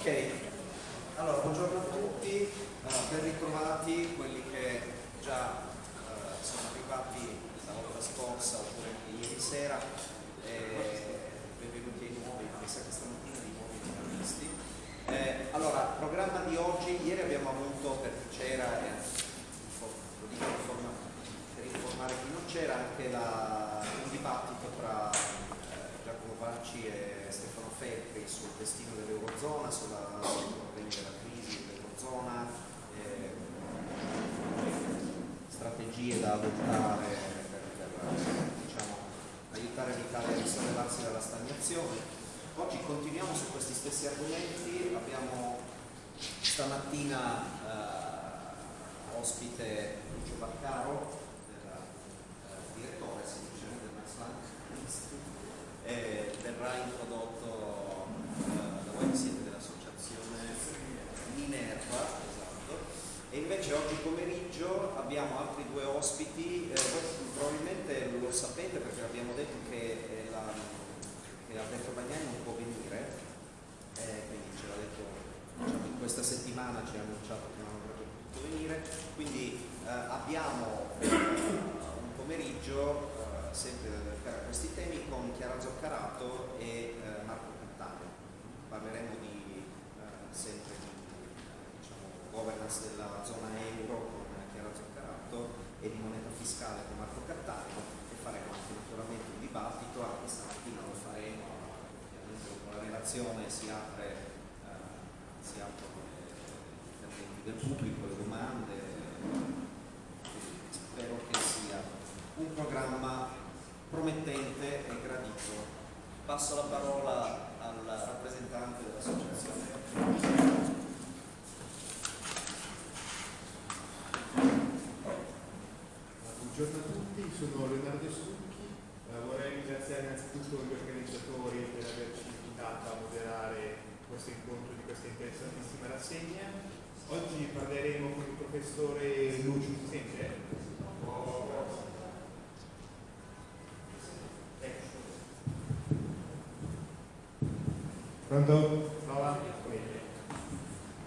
Ok, allora buongiorno a tutti, uh, ben ritrovati quelli che già uh, sono arrivati la volta scorsa oppure ieri sera, benvenuti ai nuovi, mi sa che stamattina di nuovi giornalisti. Eh, allora, programma di oggi, ieri abbiamo avuto per chi c'era, per informare chi non c'era, anche la, un dibattito tra Vacci e Stefano Feltri sul destino dell'Eurozona, sulla, problemi della crisi dell'Eurozona, eh, strategie da adottare per, per diciamo, aiutare l'Italia a risollevarsi dalla stagnazione. Oggi continuiamo su questi stessi argomenti, abbiamo stamattina eh, ospite Lucio Baccaro, eh, direttore eh, verrà introdotto eh, voi siete dell'associazione Minerva esatto. e invece oggi pomeriggio abbiamo altri due ospiti eh, voi probabilmente lo sapete perché abbiamo detto che, eh, la, che Alberto Bagnani non può venire eh, quindi ce l'ha detto diciamo, in questa settimana ci ha annunciato che non avrebbe potuto venire quindi eh, abbiamo un pomeriggio sempre per questi temi con Chiara Zoccarato e eh, Marco Cantano. Parleremo di, eh, sempre di diciamo, governance della zona euro con Chiara Zoccarato e di moneta fiscale con Marco Cantano e faremo anche naturalmente un dibattito, anche stamattina lo faremo, con la relazione si apre eh, si aprono gli interventi del pubblico, le domande, spero che sia un programma promettente e gradito. Passo la parola al rappresentante dell'associazione. Buongiorno a tutti, sono Leonardo Stucchi, eh, vorrei ringraziare innanzitutto gli organizzatori per averci invitato a moderare questo incontro di questa interessantissima rassegna. Oggi parleremo con il professore Lucio, sente? Pronto? Prova?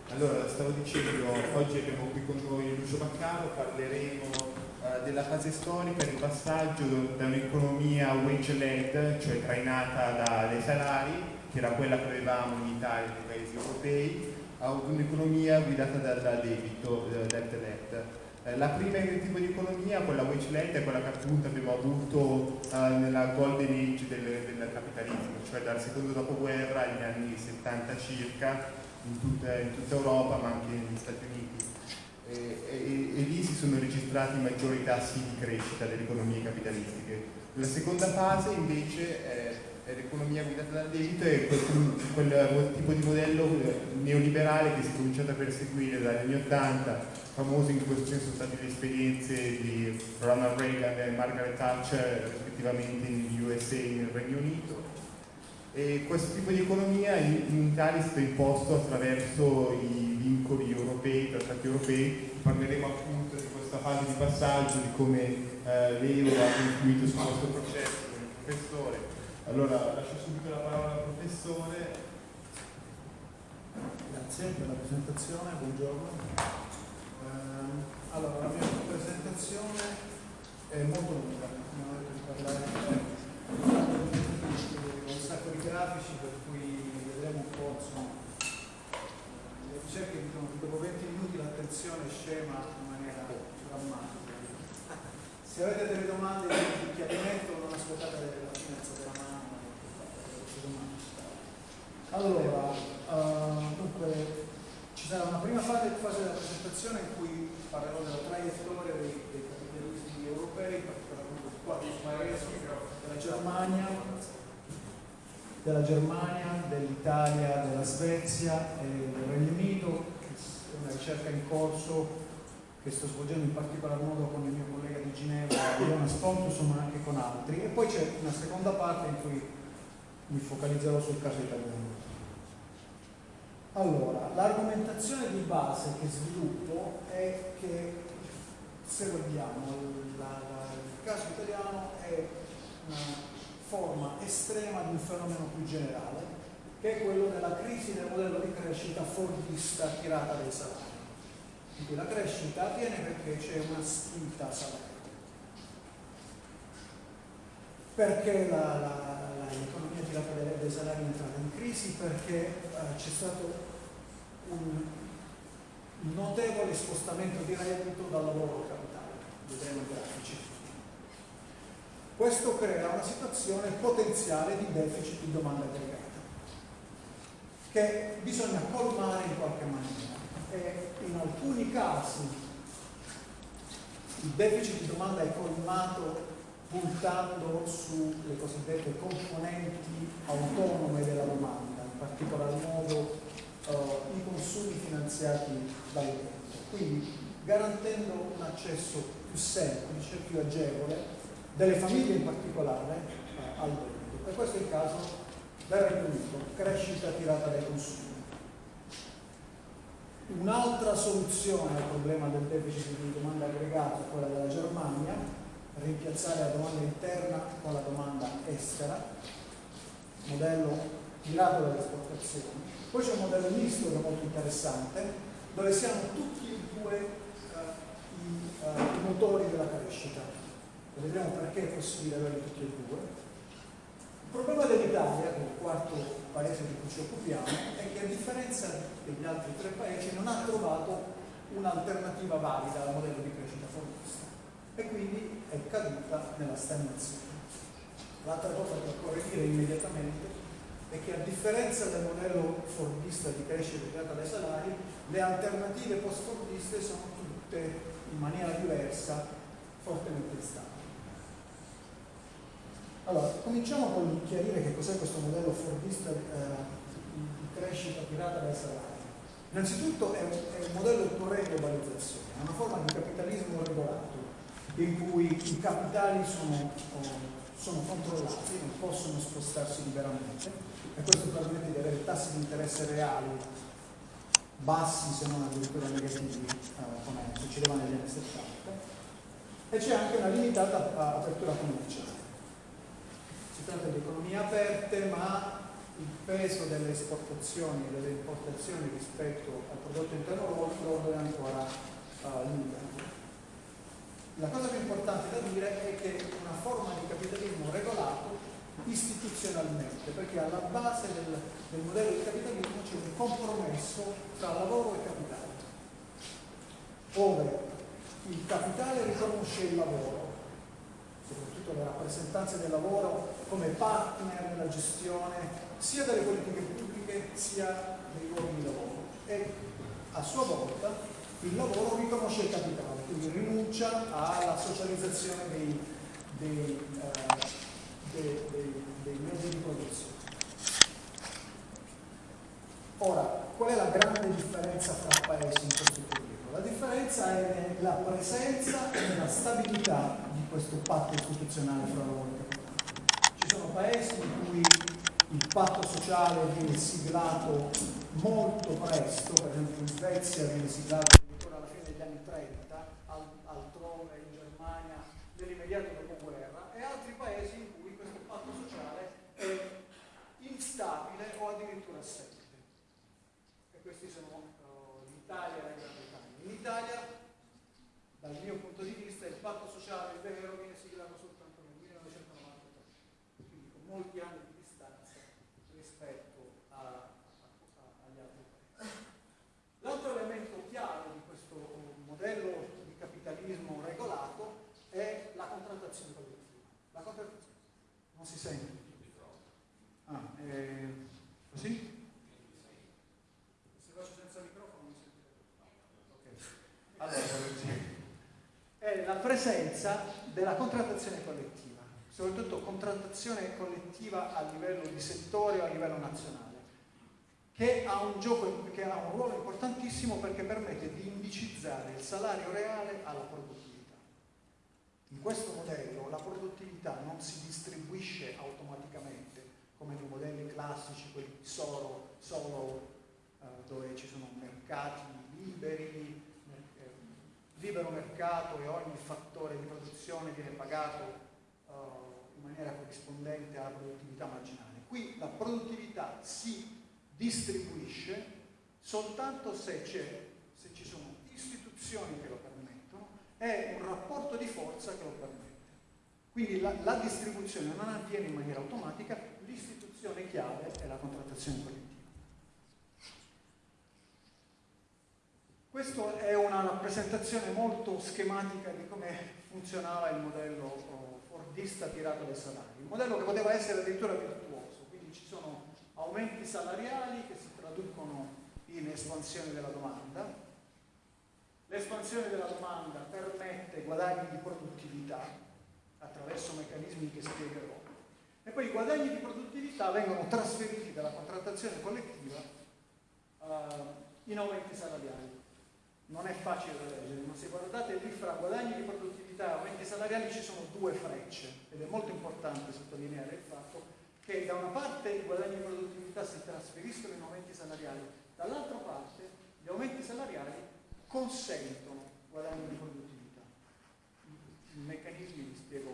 Allora, stavo dicendo, oggi abbiamo qui con noi Lucio Baccaro, parleremo uh, della fase storica, del passaggio da un'economia wage-led, cioè trainata da, dai salari, che era quella che avevamo in Italia e nei paesi europei, a un'economia guidata dal da debito, uh, debt-led. Eh, la prima tipo di economia, quella wage è quella che appunto abbiamo avuto eh, nella golden age del, del, capitalismo, cioè dal secondo dopoguerra agli anni 70 circa, in tutta, in tutta Europa ma anche negli Stati Uniti. E, e, e, lì si sono registrati i maggiori tassi di crescita delle economie capitalistiche. La seconda fase invece è l'economia guidata dal debito è quel, quel, tipo di modello neoliberale che si è cominciato a perseguire dagli anni 80, famoso in questo senso sono state le esperienze di Ronald Reagan e Margaret Thatcher rispettivamente negli USA e nel Regno Unito. E questo tipo di economia in, in Italia è stato imposto attraverso i vincoli europei, i trattati europei, parleremo appunto di questa fase di passaggio, di come eh, l'euro ha influito su questo processo il professore allora, lascio subito la parola al professore. Grazie per la presentazione, buongiorno. Um, allora, la mia presentazione è molto lunga, mi hanno detto di parlare con un sacco di grafici per cui vedremo un po' insomma, le ricerche dicono che dopo 20 minuti l'attenzione scema in maniera drammatica. Se avete delle domande di chiarimento non aspettate la fine della mano allora, uh, dunque, ci sarà una prima fase, fase, della presentazione in cui parlerò della traiettoria dei, dei capitalisti europei, in particolare quattro paesi, della Germania, della Germania, dell'Italia, della Svezia e del Regno Unito, è una ricerca in corso che sto svolgendo in particolar modo con il mio collega di Ginevra, Jonas Pontus, ma anche con altri. E poi c'è una seconda parte in cui mi focalizzerò sul caso italiano. Allora, l'argomentazione di base che sviluppo è che, se vogliamo, la, la, il caso italiano è una forma estrema di un fenomeno più generale che è quello della crisi del modello di crescita fordista tirata dai salari. In cui la crescita avviene perché c'è una spinta salariale. Perché la, la, tirata dai, dai salari è in crisi? Perché eh, c'è stato un notevole spostamento di reddito dal lavoro al capitale, vedremo i grafici. Questo crea una situazione potenziale di deficit di domanda aggregata che bisogna colmare in qualche maniera e in alcuni casi il deficit di domanda è colmato puntando sulle cosiddette componenti autonome della domanda, in particolar modo uh, i consumi finanziati dall'utente. Quindi garantendo un accesso più semplice, più agevole, delle famiglie in particolare, uh, al debito. E questo è il caso del Regno Unito, crescita tirata dai consumi. Un'altra soluzione al problema del deficit di domanda aggregata è quella della Germania, rimpiazzare la domanda interna con la domanda estera, modello mirato dalle esportazioni. Poi c'è un modello misto che è molto interessante, dove siamo tutti e due uh, i, uh, i, motori della crescita. Vedremo perché è possibile averli tutti e due. Il problema dell'Italia, che è il quarto paese di cui ci occupiamo, è che a differenza degli altri tre paesi non ha trovato un'alternativa valida al modello di crescita e quindi è caduta nella stagnazione. L'altra cosa che occorre dire immediatamente è che a differenza del modello fordista di crescita creata dai salari, le alternative post-fordiste sono tutte in maniera diversa fortemente instabili. Allora, cominciamo con chiarire che cos'è questo modello fordista eh, di crescita tirata dai salari. Innanzitutto è un, è un modello di globalizzazione, è una forma di capitalismo regolato in cui i capitali sono, sono controllati, non possono spostarsi liberamente e questo permette di avere tassi di interesse reali bassi se non addirittura negativi eh, come succedeva negli anni 70 e c'è anche una limitata apertura commerciale. Si tratta di economie aperte ma il peso delle esportazioni e delle importazioni rispetto al prodotto interno lordo è ancora uh, limitato. La cosa più importante da dire è che una forma di capitalismo regolato istituzionalmente, perché alla base del, del modello di capitalismo c'è un compromesso tra lavoro e capitale, ove il capitale riconosce il lavoro, soprattutto le rappresentanze del lavoro, come partner nella gestione sia delle politiche pubbliche sia dei luoghi di lavoro. E a sua volta il lavoro riconosce il capitale, quindi rinuncia alla socializzazione dei, dei eh, dei, dei, mezzi di produzione. Ora, qual è la grande differenza fra paesi in questo periodo? La differenza è nella presenza e nella stabilità di questo patto istituzionale fra lavoro e capitale. Ci sono paesi in cui il patto sociale viene siglato molto presto, per esempio in Svezia viene siglato addirittura alla fine degli anni 30, altrove in Germania nell'immediato dopoguerra, e altri paesi in è instabile o addirittura assente. E questi sono uh, l'Italia e la Gran Bretagna. In Italia, dal mio punto di vista, il patto sociale vero viene siglato soltanto nel 1993, quindi con molti anni di distanza rispetto a, a, agli altri paesi. L'altro elemento chiave di questo modello di capitalismo regolato è la contrattazione collettiva. La contrattazione non si sente. Ah, eh, così? Se faccio senza microfono mi sentite. Ok. Allora, è la presenza della contrattazione collettiva, soprattutto contrattazione collettiva a livello di settore o a livello nazionale, che ha un, gioco, che ha un ruolo importantissimo perché permette di indicizzare il salario reale alla produttività. In questo modello la produttività non si distribuisce automaticamente come nei modelli classici, quelli solo, solo eh, dove ci sono mercati liberi, libero mercato e ogni fattore di produzione viene pagato eh, in maniera corrispondente alla produttività marginale. Qui la produttività si distribuisce soltanto se, se ci sono istituzioni che lo permettono e un rapporto di forza che lo permette. Quindi la, la distribuzione non avviene in maniera automatica, l'istituzione chiave è la contrattazione collettiva. Questa è una rappresentazione molto schematica di come funzionava il modello oh, fordista tirato dai salari. Un modello che poteva essere addirittura virtuoso, quindi ci sono aumenti salariali che si traducono in espansione della domanda. L'espansione della domanda permette guadagni di produttività attraverso meccanismi che spiegherò e poi i guadagni di produttività vengono trasferiti dalla contrattazione collettiva uh, in aumenti salariali non è facile da leggere, ma se guardate lì fra guadagni di produttività e aumenti salariali ci sono due frecce ed è molto importante sottolineare il fatto che da una parte i guadagni di produttività si trasferiscono in aumenti salariali, dall'altra parte gli aumenti salariali consentono guadagni di produttività. I meccanismi li spiego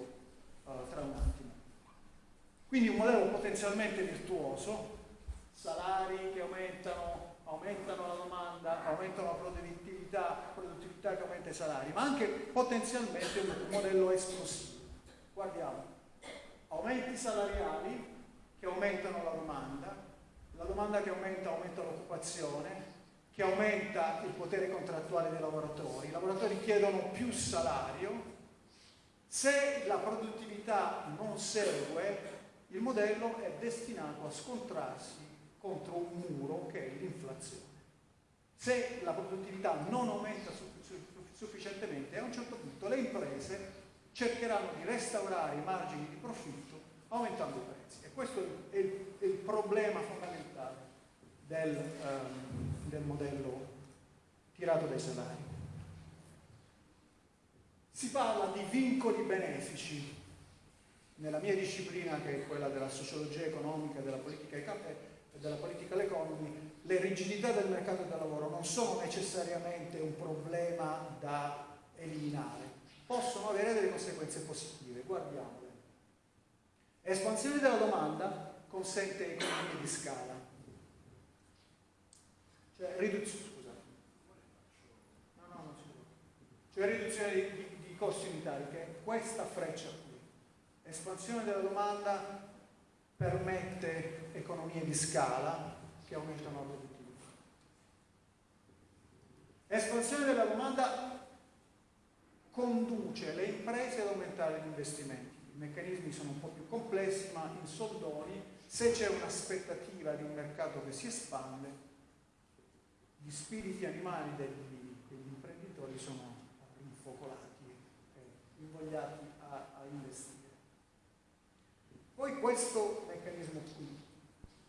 uh, tra un attimo. Quindi un modello potenzialmente virtuoso, salari che aumentano aumentano la domanda, aumentano la produttività, produttività che aumenta i salari, ma anche potenzialmente un modello esplosivo. Guardiamo, aumenti salariali che aumentano la domanda, la domanda che aumenta aumenta l'occupazione, che aumenta il potere contrattuale dei lavoratori, i lavoratori chiedono più salario, se la produttività non segue, il modello è destinato a scontrarsi contro un muro che è l'inflazione. Se la produttività non aumenta sufficientemente, a un certo punto le imprese cercheranno di restaurare i margini di profitto aumentando i prezzi. E questo è il, è il problema fondamentale del, um, del modello tirato dai salari. Si parla di vincoli benefici. Nella mia disciplina, che è quella della sociologia economica e della politica della political economy, le rigidità del mercato del lavoro non sono necessariamente un problema da eliminare, possono avere delle conseguenze positive, guardiamole. Espansione della domanda consente economie di scala, cioè riduzione, scusa, no, no, non cioè riduzione di, di, di costi unitari, che è questa freccia qui. Espansione della domanda permette economie di scala che aumentano la produttività. Espansione della domanda conduce le imprese ad aumentare gli investimenti. I meccanismi sono un po' più complessi, ma in soldoni, se c'è un'aspettativa di un mercato che si espande, gli spiriti animali degli, degli imprenditori sono rinfocolati e invogliati a, a investire. Poi questo meccanismo qui,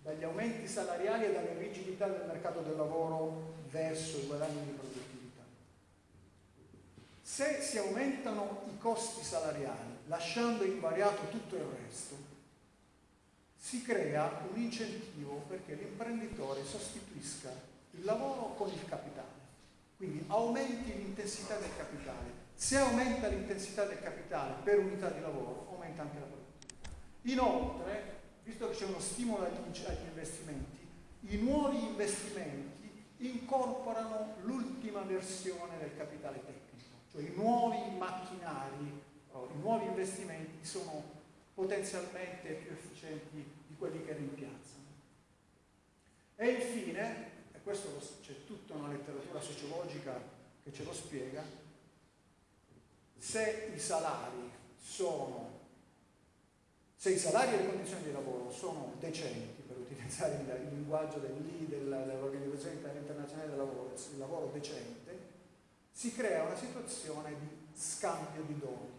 dagli aumenti salariali e dalle rigidità del mercato del lavoro verso i guadagni di produttività. Se si aumentano i costi salariali, lasciando invariato tutto il resto, si crea un incentivo perché l'imprenditore sostituisca il lavoro con il capitale. Quindi aumenti l'intensità del capitale. Se aumenta l'intensità del capitale per unità di lavoro, aumenta anche la produttività. Inoltre, visto che c'è uno stimolo agli, investimenti, i nuovi investimenti incorporano l'ultima versione del capitale tecnico, cioè i nuovi macchinari, oh, i nuovi investimenti sono potenzialmente più efficienti di quelli che rimpiazzano. E infine, e questo c'è tutta una letteratura sociologica che ce lo spiega, se i salari sono se i salari e le condizioni di lavoro sono decenti, per utilizzare il, linguaggio dell'I, dell'Organizzazione Internazionale del Lavoro, il lavoro decente, si crea una situazione di scambio di doni,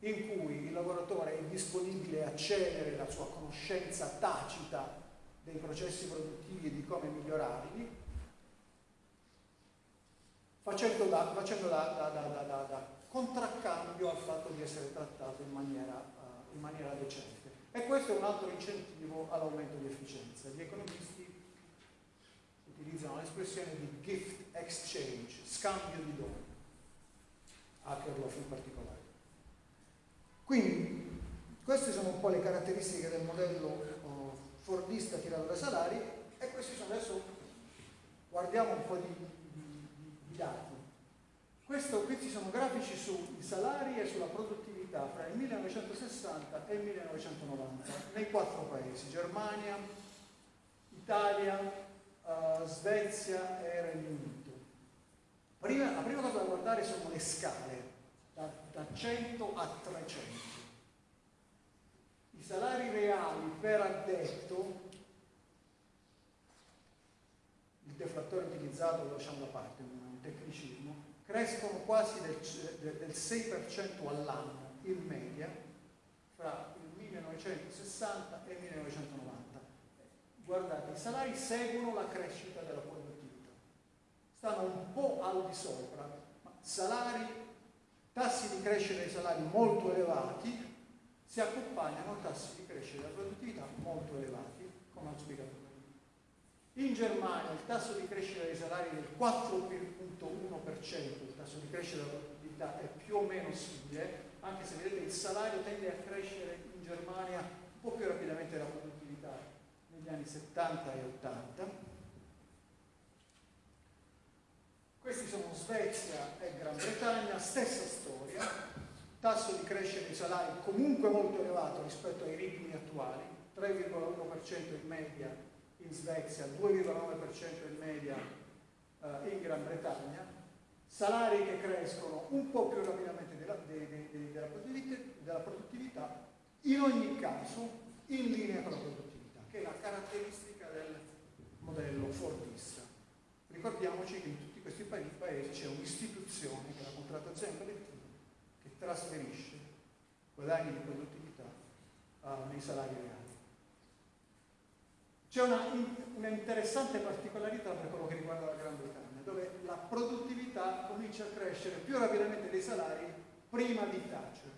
in cui il lavoratore è disponibile a cedere la sua conoscenza tacita dei processi produttivi e di come migliorarli, facendo da, facendo da, da, da contraccambio al fatto di essere trattato in maniera in maniera decente. E questo è un altro incentivo all'aumento di efficienza. Gli economisti utilizzano l'espressione di gift exchange, scambio di doni, Akerlof in particolare. Quindi queste sono un po' le caratteristiche del modello oh, fordista tirato dai salari e questi sono adesso guardiamo un po' di, di, di dati. Questo, questi sono grafici sui salari e sulla produttività fra il 1960 e il 1990 nei quattro paesi, Germania, Italia, uh, Svezia e Regno Unito. Prima, la prima cosa da guardare sono le scale, da, da 100 a 300. I salari reali per addetto, il deflattore utilizzato lo lasciamo da parte, un tecnicismo, crescono quasi del, del 6% all'anno in media fra il 1960 e il 1990. Guardate, i salari seguono la crescita della produttività, stanno un po' al di sopra, ma salari, tassi di crescita dei salari molto elevati si accompagnano a tassi di crescita della produttività molto elevati, come ho spiegato prima. In Germania il tasso di crescita dei salari è del 4,1%, il tasso di crescita della produttività è più o meno simile, anche se vedete il salario tende a crescere in Germania un po' più rapidamente della produttività negli anni 70 e 80. Questi sono Svezia e Gran Bretagna, stessa storia, tasso di crescita dei salari comunque molto elevato rispetto ai ritmi attuali, 3,1% in media in Svezia, 2,9% in media eh, in Gran Bretagna, salari che crescono un po' più rapidamente della, de, de, della produttività, in ogni caso in linea con la produttività, che è la caratteristica del modello Fordista. Ricordiamoci che in tutti questi paesi c'è un'istituzione che è la contrattazione collettiva che trasferisce guadagni di produttività uh, nei salari reali. C'è una, una, interessante particolarità per quello che riguarda la Gran Bretagna, dove la produttività comincia a crescere più rapidamente dei salari prima di Thatcher,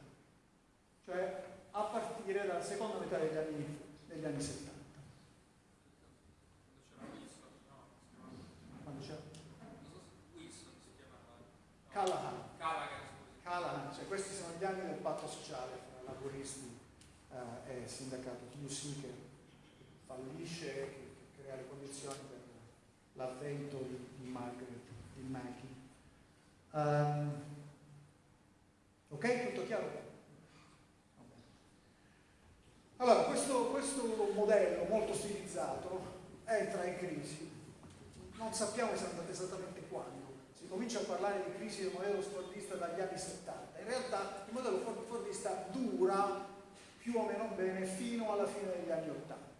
cioè a partire dalla seconda metà degli anni, degli anni 70. Quando c'era? Wilson si chiamava. Callahan. Callahan cioè questi sono gli anni del patto sociale fra laboristi eh, e sindacato TUC che fallisce che, che, crea le condizioni per l'avvento di, di Margaret, di Mackie. Um, ok, tutto chiaro? Allora, questo, questo modello molto stilizzato entra in crisi, non sappiamo esattamente quando, si comincia a parlare di crisi del modello fordista dagli anni 70. In realtà il modello fordista dura più o meno bene fino alla fine degli anni 80.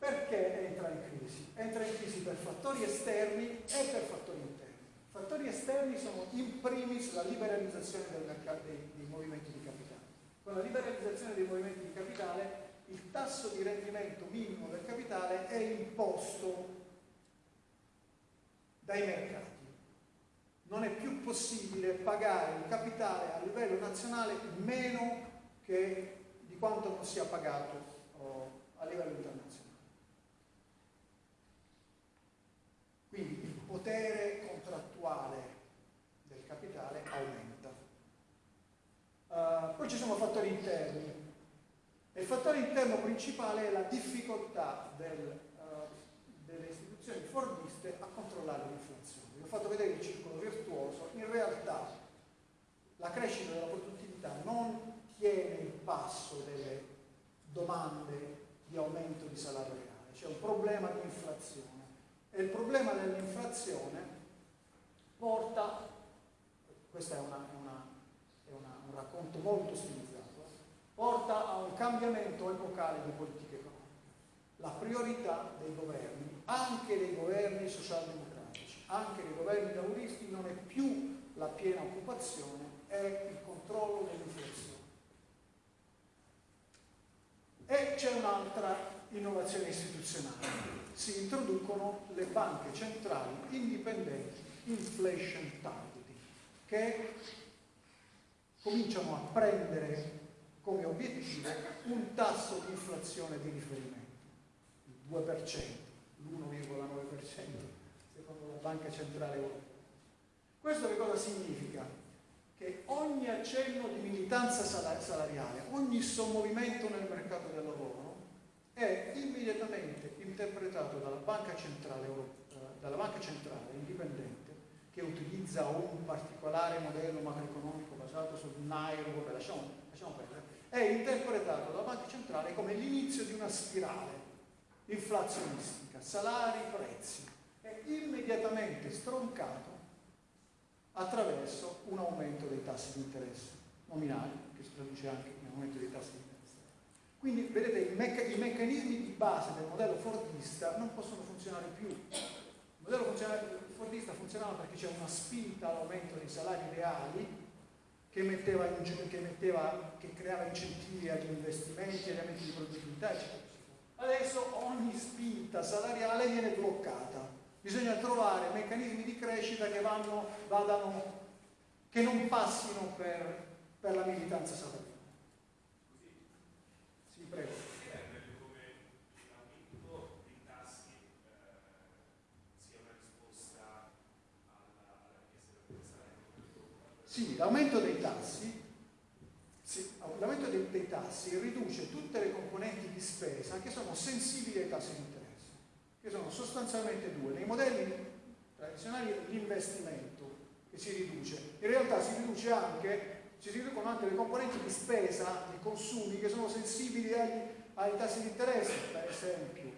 Perché entra in crisi? Entra in crisi per fattori esterni e per fattori interni. Fattori esterni sono in primis la liberalizzazione mercato dei, dei movimenti di capitale. Con la liberalizzazione dei movimenti di capitale il tasso di rendimento minimo del capitale è imposto dai mercati. Non è più possibile pagare il capitale a livello nazionale meno che di quanto non sia pagato oh, a livello internazionale. Quindi il potere contrattuale del capitale aumenta. Uh, poi ci sono fattori interni. il fattore interno principale è la difficoltà del, uh, delle istituzioni fordiste a controllare l'inflazione. Vi ho fatto vedere il circolo virtuoso, in realtà la crescita della produttività non tiene il passo delle domande di aumento di salario reale, c'è un problema di inflazione e il problema dell'inflazione porta, questo è, una, una, è una, un racconto molto stilizzato, porta a un cambiamento epocale di politiche economiche la priorità dei governi, anche dei governi socialdemocratici, anche dei governi lavoristi, non è più la piena occupazione, è il controllo dell'inflazione. E c'è un'altra innovazione istituzionale. Si introducono le banche centrali indipendenti, inflation targeting, che cominciano a prendere come obiettivo un tasso di inflazione di riferimento. 2%, l'1,9% secondo la Banca Centrale Europea. Questo che cosa significa? Che ogni accenno di militanza salariale, ogni sommovimento nel mercato del lavoro interpretato dalla Banca Centrale, eh, dalla Banca Centrale indipendente che utilizza un particolare modello macroeconomico basato sul Nairo, vabbè, lasciamo, lasciamo perdere, è interpretato dalla Banca Centrale come l'inizio di una spirale inflazionistica, salari, prezzi, è immediatamente stroncato attraverso un aumento dei tassi di interesse nominali, che si traduce anche in aumento dei tassi di interesse. Quindi vedete i, mecca i meccanismi di base del modello fordista non possono funzionare più. Il modello fordista funzionava perché c'era una spinta all'aumento dei salari reali che, metteva, che, metteva, che creava incentivi agli investimenti, agli aumenti di produttività, eccetera. Adesso ogni spinta salariale viene bloccata. Bisogna trovare meccanismi di crescita che, vanno, vadano, che non passino per, per la militanza salariale. Sì, prego. Sì, l'aumento dei tassi sì, l'aumento dei, dei, tassi riduce tutte le componenti di spesa che sono sensibili ai tassi di interesse, che sono sostanzialmente due. Nei modelli tradizionali l'investimento che si riduce, in realtà si riduce anche si riducono anche le componenti di spesa, di consumi che sono sensibili agli, ai tassi di interesse, per esempio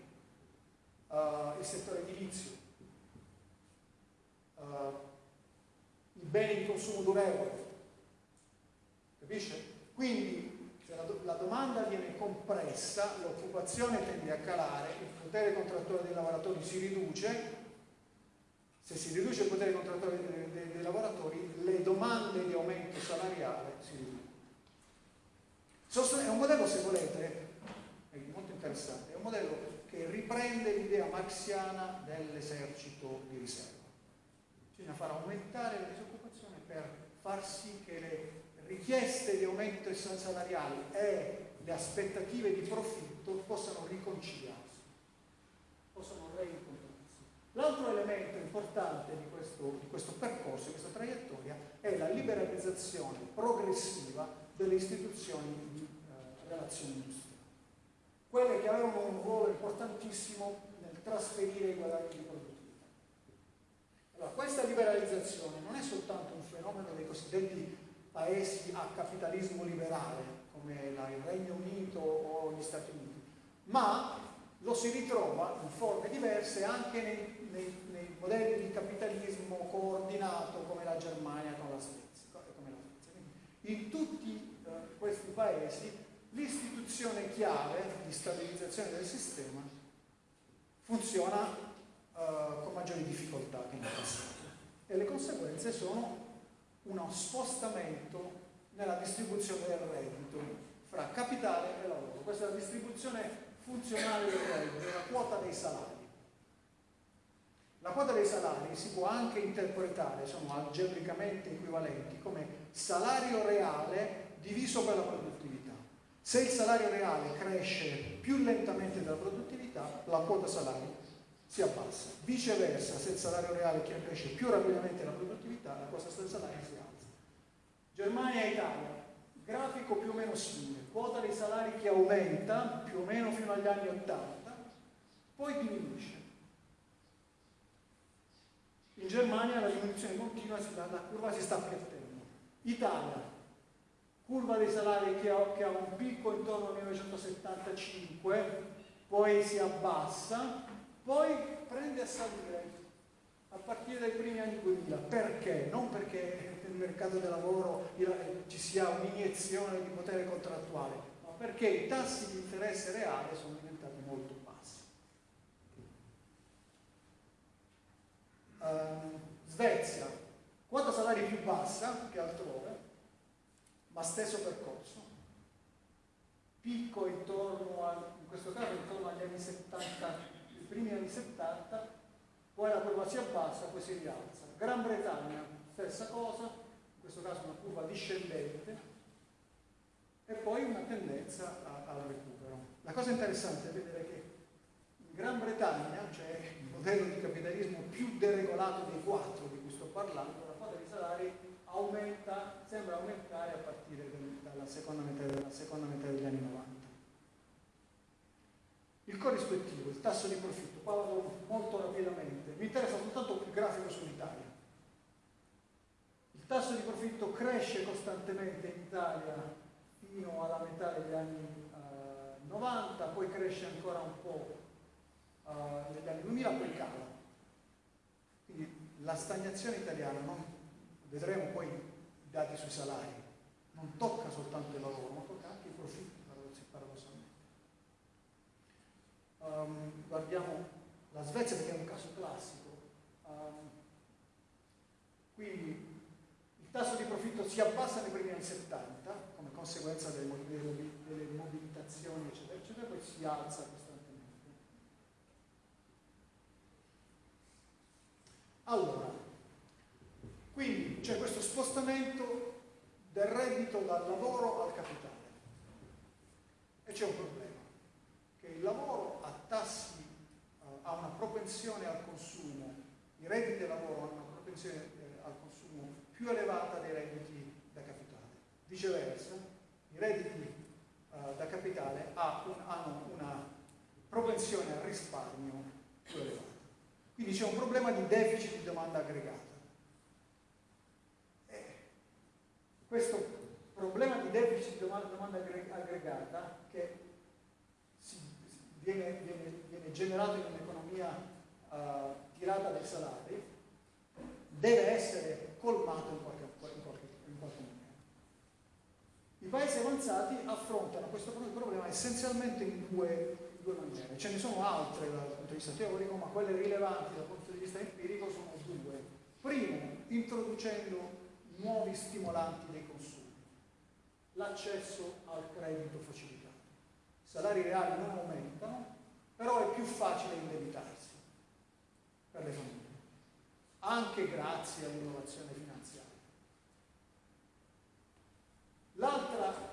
uh, il settore edilizio, uh, i beni di consumo durevole, capisce? Quindi se la, la domanda viene compressa, l'occupazione tende a calare, potere contrattuale dei lavoratori si riduce, se si riduce il potere contrattuale dei, dei, dei lavoratori, le domande di aumento salariale si riducono. È un modello, se volete, è molto interessante, è un modello che riprende l'idea marxiana dell'esercito di riserva. Bisogna far aumentare la disoccupazione per far sì che le richieste di aumento salariali e le aspettative di profitto possano riconciliarsi, possano reincontrarsi. L'altro elemento importante di questo, di questo percorso, di questa traiettoria, è la liberalizzazione progressiva delle istituzioni di eh, relazioni industriali. Quelle che avevano un ruolo importantissimo nel trasferire i guadagni di produttività. Allora, questa liberalizzazione non è soltanto un fenomeno dei cosiddetti paesi a capitalismo liberale, come il Regno Unito o gli Stati Uniti, ma lo si ritrova in forme diverse anche nei, nei, nei modelli di capitalismo coordinato come la Germania con la Svezia. Come la Svezia. In tutti eh, questi paesi l'istituzione chiave di stabilizzazione del sistema funziona eh, con maggiori difficoltà che nel passato e le conseguenze sono uno spostamento nella distribuzione del reddito fra capitale e lavoro. Questa è la distribuzione funzionale del reddito, della quota dei salari. La quota dei salari si può anche interpretare, sono algebricamente equivalenti, come salario reale diviso per la produttività. Se il salario reale cresce più lentamente della produttività, la quota salari si abbassa. Viceversa, se il salario reale cresce più rapidamente della produttività, la quota del salario si alza. Germania e Italia grafico più o meno simile, quota dei salari che aumenta più o meno fino agli anni 80, poi diminuisce. In Germania la diminuzione continua, la curva si sta appiattendo. Italia, curva dei salari che ha, che ha un picco intorno al 1975, poi si abbassa, poi prende a salire a partire dai primi anni 2000. Perché? Non perché mercato del lavoro ci sia un'iniezione di potere contrattuale, ma perché i tassi di interesse reale sono diventati molto bassi. Uh, Svezia, quota salari più bassa che altrove, ma stesso percorso. Picco intorno a, in questo caso intorno agli anni 70, i primi anni 70, poi la curva si abbassa, poi si rialza. Gran Bretagna, stessa cosa, questo caso una curva discendente, e poi una tendenza al recupero. La cosa interessante è vedere che in Gran Bretagna, cioè il modello di capitalismo più deregolato dei quattro di cui sto parlando, la quota dei salari aumenta, sembra aumentare a partire dalla seconda metà, dalla seconda metà degli anni 90. Il corrispettivo, il tasso di profitto, parlo molto rapidamente, mi interessa soltanto il grafico sull'Italia. Tasso di profitto cresce costantemente in Italia fino alla metà degli anni eh, 90, poi cresce ancora un po' eh, negli anni 2000, poi cala. Quindi la stagnazione italiana, non, vedremo poi i dati sui salari, non tocca soltanto il lavoro, ma tocca anche i profitti, paradossalmente. Um, guardiamo la Svezia perché è un caso classico. Um, quindi tasso di profitto si abbassa nei primi anni 70 come conseguenza delle, delle mobilitazioni, eccetera, eccetera, poi si alza costantemente. Allora, quindi c'è questo spostamento del reddito dal lavoro al capitale. E c'è un problema, che il lavoro ha tassi, uh, ha una propensione al consumo, i redditi del lavoro hanno una propensione eh, più elevata dei redditi da capitale. Viceversa, i redditi uh, da capitale ha un, hanno una propensione al risparmio più elevata. Quindi c'è un problema di deficit di domanda aggregata. questo problema di deficit di domanda, domanda aggregata che si, viene, viene, viene, generato in un'economia uh, tirata dai salari deve essere colmato in qualche, in qualche, in qualche maniera. I paesi avanzati affrontano questo problema essenzialmente in due, due maniere. Ce ne sono altre dal punto di vista teorico, ma quelle rilevanti dal punto di vista empirico sono due. Primo, introducendo nuovi stimolanti dei consumi, l'accesso al credito facilitato. I salari reali non aumentano, però è più facile indebitarsi per le famiglie, anche grazie all'innovazione finanziaria. L'altra,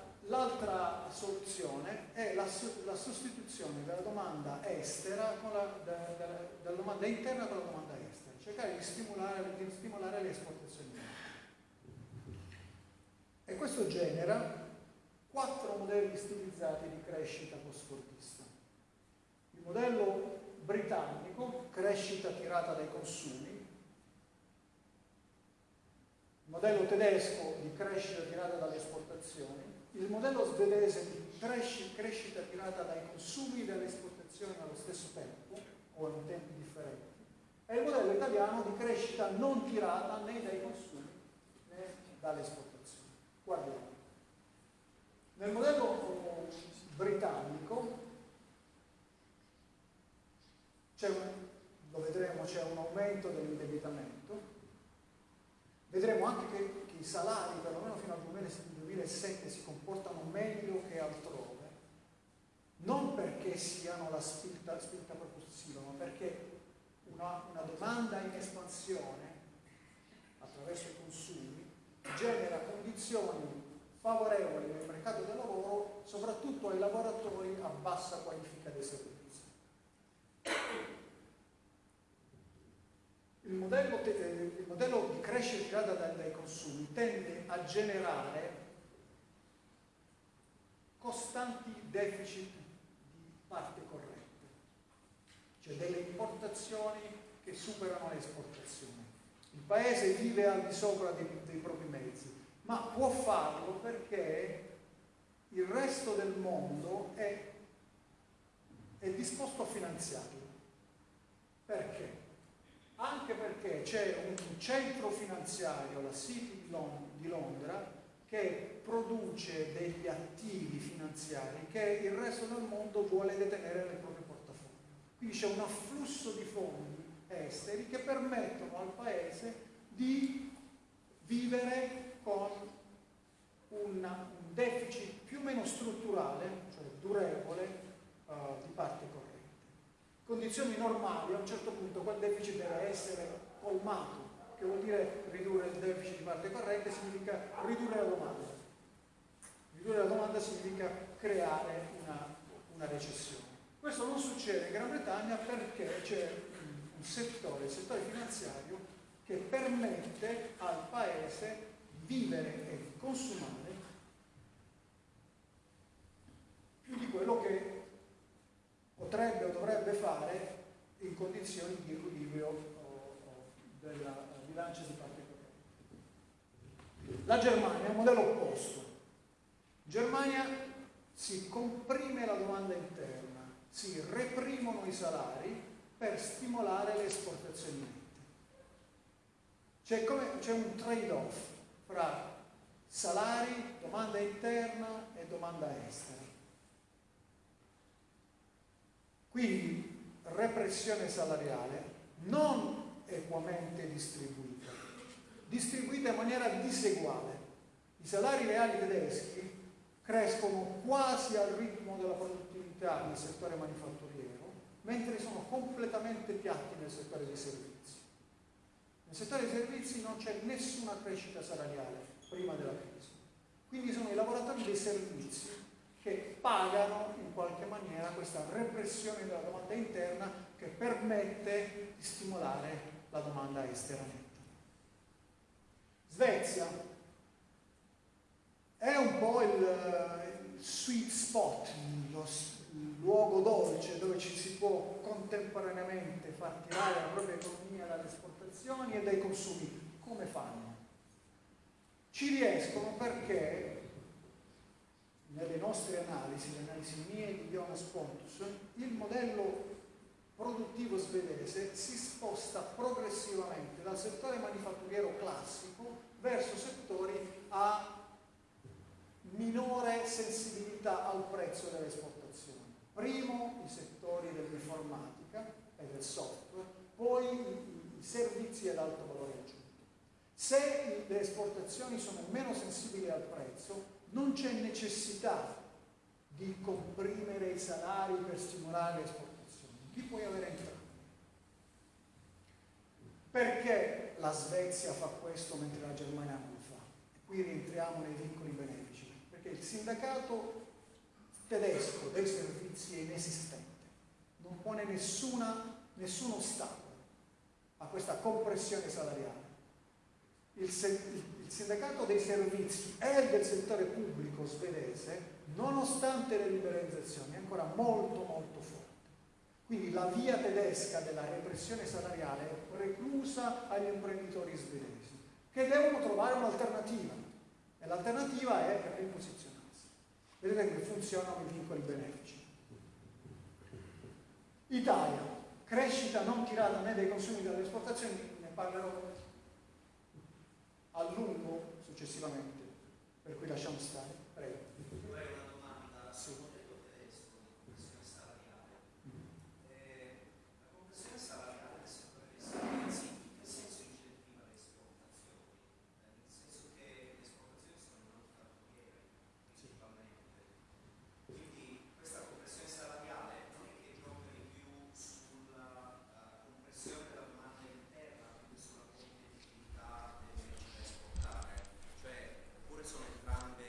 soluzione è la, la, sostituzione della domanda estera la, della, della domanda interna con la domanda estera, cercare di stimolare, di stimolare le esportazioni. E questo genera quattro modelli stilizzati di crescita post-fordista. Il modello britannico, crescita tirata dai consumi, modello tedesco di crescita tirata dalle esportazioni, il modello svedese di crescita tirata dai consumi e dalle esportazioni allo stesso tempo o in tempi differenti, e il modello italiano di crescita non tirata né dai consumi né dalle esportazioni. Guardiamo. Nel modello britannico lo vedremo, c'è un aumento dell'indebitamento, vedremo anche che, che, i salari, perlomeno fino al 2007, si comportano meglio che altrove, non perché siano la spinta, spinta propulsiva, ma perché una, una domanda in espansione attraverso i consumi genera condizioni favorevoli nel mercato del lavoro, soprattutto ai lavoratori a bassa qualifica dei servizi. Il modello, il modello di crescita tirata dai, dai consumi tende a generare costanti deficit di parte corrente, cioè delle importazioni che superano le esportazioni. Il paese vive al di sopra dei, dei propri mezzi, ma può farlo perché il resto del mondo è, è disposto a finanziarlo. Perché? Anche perché c'è un centro finanziario, la City di Londra, che produce degli attivi finanziari che il resto del mondo vuole detenere nel proprio portafoglio. Quindi c'è un afflusso di fondi esteri che permettono al Paese di vivere con un deficit più o meno strutturale, cioè durevole, uh, di parte corrente. Condizioni normali, a un certo punto quel deficit deve essere colmato, che vuol dire ridurre il deficit di parte corrente, significa ridurre la domanda. Ridurre la domanda significa creare una, una recessione. Questo non succede in Gran Bretagna perché c'è un settore, il settore finanziario, che permette al paese vivere e consumare più di quello che potrebbe deve fare in condizioni di equilibrio o, o della bilancia di parte corrente. La Germania è un modello opposto. In Germania si comprime la domanda interna, si reprimono i salari per stimolare le esportazioni nette. C'è, c'è un trade-off fra salari, domanda interna e domanda estera. Quindi repressione salariale non equamente distribuita, distribuita in maniera diseguale. I salari reali tedeschi crescono quasi al ritmo della produttività nel settore manifatturiero, mentre sono completamente piatti nel settore dei servizi. Nel settore dei servizi non c'è nessuna crescita salariale prima della crisi. Quindi sono i lavoratori dei servizi che pagano in qualche maniera questa repressione della domanda interna che permette di stimolare la domanda estera netta. Svezia è un po' il, il sweet spot, lo, il luogo dolce dove ci si può contemporaneamente far tirare la propria economia dalle esportazioni e dai consumi. Come fanno? Ci riescono perché nelle nostre analisi, le analisi mie di Jonas Pontus, il modello produttivo svedese si sposta progressivamente dal settore manifatturiero classico verso settori a minore sensibilità al prezzo delle esportazioni. Primo i settori dell'informatica e del software, poi i servizi ad alto valore aggiunto. Se le esportazioni sono meno sensibili al prezzo, non c'è necessità di comprimere i salari per stimolare le esportazioni, li puoi avere entrambi. Perché la Svezia fa questo mentre la Germania non lo fa? E qui rientriamo nei vincoli benefici, perché il sindacato tedesco dei servizi è inesistente, non pone nessuna, nessun ostacolo a questa compressione salariale il, il sindacato dei servizi e del settore pubblico svedese, nonostante le liberalizzazioni, è ancora molto molto forte. Quindi la via tedesca della repressione salariale è preclusa agli imprenditori svedesi, che devono trovare un'alternativa. E l'alternativa è riposizionarsi. Vedete che funzionano i vincoli benefici. Italia, crescita non tirata né dai consumi né dalle esportazioni, ne parlerò a lungo successivamente, per cui lasciamo stare. Prego. Vorrei una domanda sul modello tedesco di compressione salariale. Eh, la compressione salariale del settore dei servizi in che senso incentiva le esportazioni? Eh, nel senso che le esportazioni sono manifatturiere principalmente. Quindi questa compressione salariale non è che gioca di più sulla uh, compressione della domanda interna, quindi sulla competitività delle da esportare, cioè oppure sono entrambe,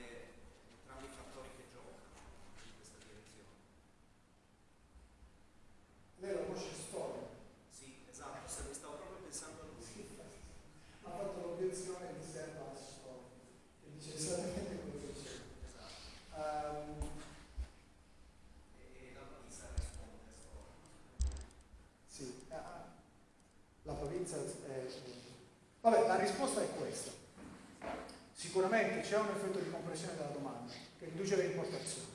entrambi i fattori che giocano in questa direzione. Lei la conosce storia. Sì, esatto, se mi stavo proprio pensando a lui. Ha fatto l'obiezione di serva alla storia, che dice esattamente quello che c'è. Esatto. Ehm, E la Pisa risponde a storia. Sì, ah, provincia è... Vabbè, la risposta è questa. Sicuramente c'è un effetto di compressione della domanda che riduce le importazioni.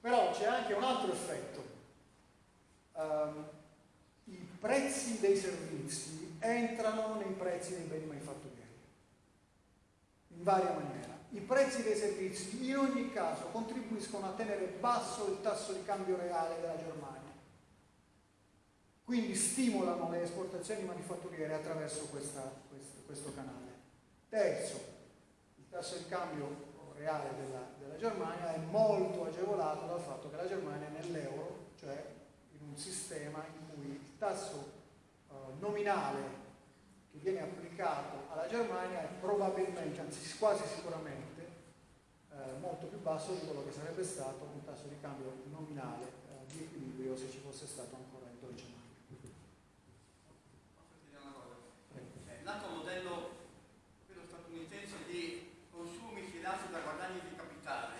Però c'è anche un altro effetto. Ehm, I prezzi dei servizi entrano nei prezzi dei beni manifatturieri, in varia maniera. I prezzi dei servizi in ogni caso contribuiscono a tenere basso il tasso di cambio reale della Germania quindi stimolano le esportazioni manifatturiere attraverso questa, questo, questo, canale. Terzo, il tasso di cambio reale della, della, Germania è molto agevolato dal fatto che la Germania è nell'euro, cioè in un sistema in cui il tasso uh, nominale che viene applicato alla Germania è probabilmente, anzi quasi sicuramente, eh, molto più basso di quello che sarebbe stato un tasso di cambio nominale eh, di equilibrio se ci fosse stato ancora il Deutsche Mark. L'altro modello, quello statunitense di consumi fidati da guadagni di capitale,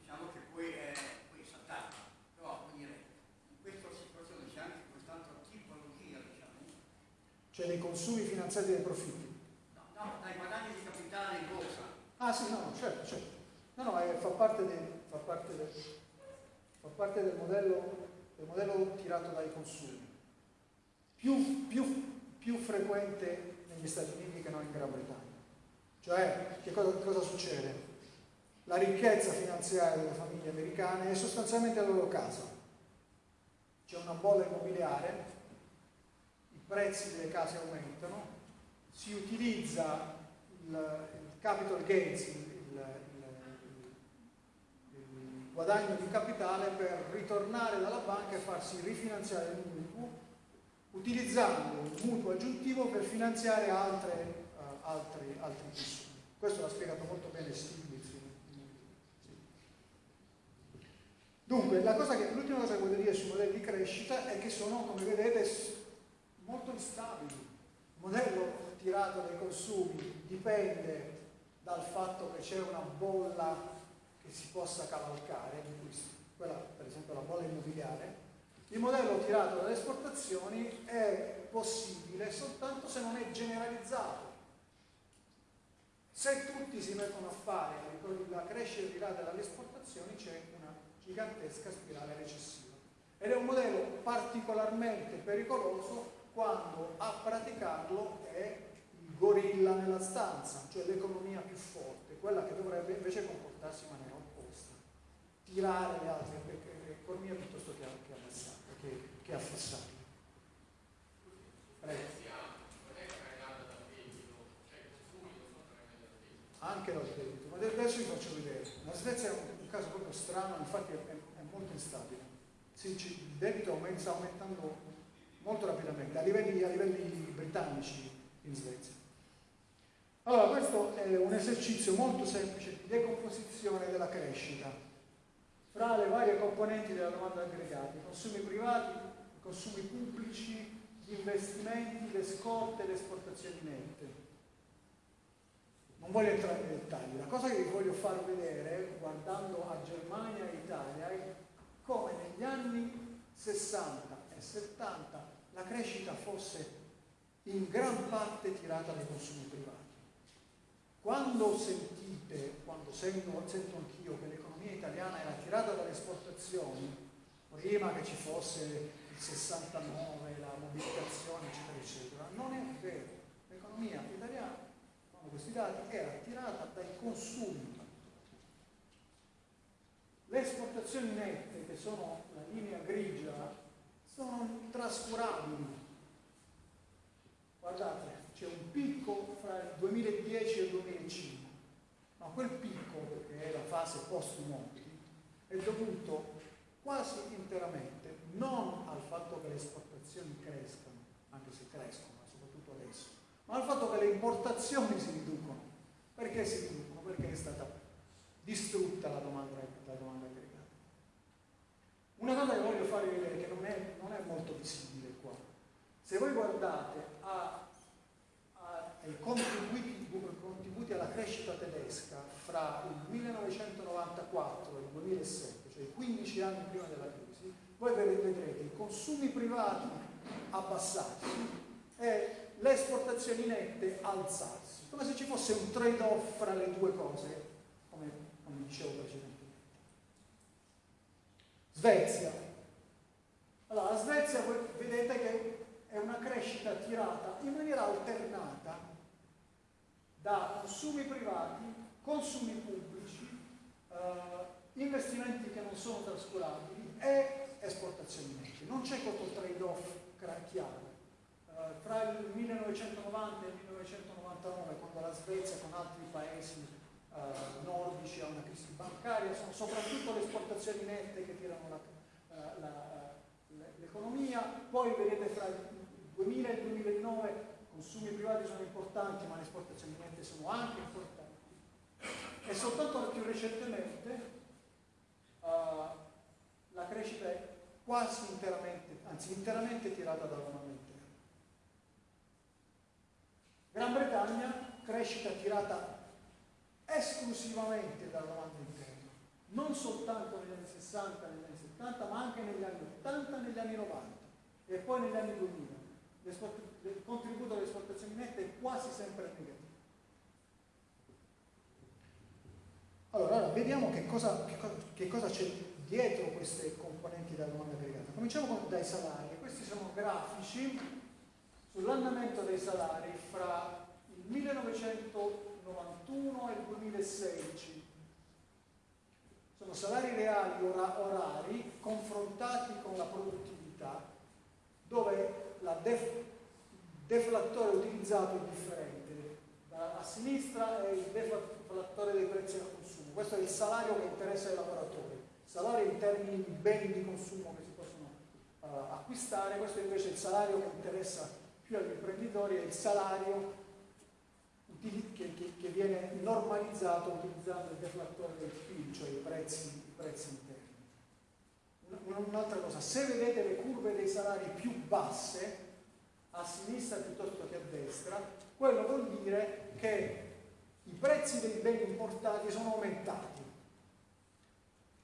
diciamo che poi è, poi è saltato. Però, come dire, in questo cioè dei consumi finanziati dai profitti. No, no, dai guadagni di capitale in borsa. Ah sì, no, certo, certo. No, no, eh, fa, parte de- fa, parte del, fa parte del modello, del modello tirato dai consumi. Più, più, più frequente negli Stati Uniti che non in Gran Bretagna. Cioè, che cosa, cosa succede? La ricchezza finanziaria delle famiglie americane è sostanzialmente la loro casa. C'è una bolla immobiliare, prezzi delle case aumentano, si utilizza il, il capital gains, il, il, il, guadagno di capitale per ritornare dalla banca e farsi rifinanziare il mutuo, utilizzando il mutuo aggiuntivo per finanziare altre, uh, altri, altri consumi. Questo l'ha spiegato molto bene Stiglitz. Dunque, l'ultima cosa che voglio dire sui modelli di crescita è che sono, come vedete, molto instabili. Il modello tirato dai consumi dipende dal fatto che c'è una bolla che si possa cavalcare, quella per esempio la bolla immobiliare, il modello tirato dalle esportazioni è possibile soltanto se non è generalizzato. Se tutti si mettono a fare la crescita tirata dalle esportazioni c'è una gigantesca spirale recessiva. Ed è un modello particolarmente pericoloso quando a praticarlo è gorilla nella stanza, cioè l'economia più forte, quella che dovrebbe invece comportarsi in maniera opposta, tirare le altre economie piuttosto che, che che, che affossarle. Prego. Anche dal debito, ma adesso vi faccio vedere. La Svezia è un, caso proprio strano, infatti è, è molto instabile. Il debito aumenta, aumentando molto rapidamente, a livelli, a livelli britannici in Svezia. Allora, questo è un esercizio molto semplice di decomposizione della crescita fra le varie componenti della domanda aggregata, i consumi privati, i consumi pubblici, gli investimenti, le scorte, le esportazioni nette. Non voglio entrare nei dettagli, la cosa che vi voglio far vedere, guardando a Germania e Italia, è come negli anni 60 e 70 la crescita fosse in gran parte tirata dai consumi privati. Quando sentite, quando sento, sento anch'io che l'economia italiana era tirata dalle esportazioni, prima che ci fosse il 69, la mobilitazione, eccetera, eccetera, non è vero. L'economia italiana, secondo questi dati, era tirata dai consumi. Le esportazioni nette, che sono la linea grigia, sono trascurabili. Guardate, c'è un picco fra il 2010 e il 2005, ma quel picco, che è la fase post-Monti, è dovuto quasi interamente non al fatto che le esportazioni crescano, anche se crescono, soprattutto adesso, ma al fatto che le importazioni si riducono. Perché si riducono? Perché è stata distrutta la domanda, la. Una cosa che voglio farvi vedere, che non è, non è molto visibile qua, se voi guardate a ai contributi, contributi, alla crescita tedesca fra il 1994 e il 2007, cioè i 15 anni prima della crisi, voi vedrete i consumi privati abbassarsi e le esportazioni nette alzarsi, come se ci fosse un trade-off fra le due cose, come, come dicevo precedentemente. Svezia. Allora, la Svezia vedete che è una crescita tirata in maniera alternata da consumi privati, consumi pubblici, eh, investimenti che non sono trascurabili e esportazioni nette. Non c'è questo trade-off chiaro. Eh, fra il 1990 e il 1999, quando la Svezia con altri paesi eh, nordici ha una crisi bancaria, sono soprattutto le esportazioni nette che tirano eh, l'economia, poi vedete fra il 2000 e il 2009 consumi privati sono importanti ma le esportazioni nette sono anche importanti e soltanto più recentemente uh, la crescita è quasi interamente, anzi interamente tirata dalla domanda interna. Gran Bretagna, crescita tirata esclusivamente dalla domanda interna, non soltanto negli anni 60, negli anni 70, ma anche negli anni 80, negli anni 90 e poi negli anni 2000 il contributo alle esportazioni nette è quasi sempre negativo. Allora, ora vediamo che cosa, c'è dietro queste componenti della domanda aggregata. Cominciamo dai salari. Questi sono grafici sull'andamento dei salari fra il 1991 e il 2016. Sono salari reali ora, orari confrontati con la produttività, dove la def, deflattore utilizzato è differente. A sinistra è il deflattore dei prezzi al consumo. Questo è il salario che interessa ai lavoratori. Salario in termini di beni di consumo che si possono uh, acquistare, questo invece è il salario che interessa più agli imprenditori, è il salario che, che, che, viene normalizzato utilizzando il deflattore del PIL, cioè i prezzi, i prezzi interni. Un'altra cosa, se vedete le curve dei salari più basse, a sinistra piuttosto che a destra, quello vuol dire che i prezzi dei beni importati sono aumentati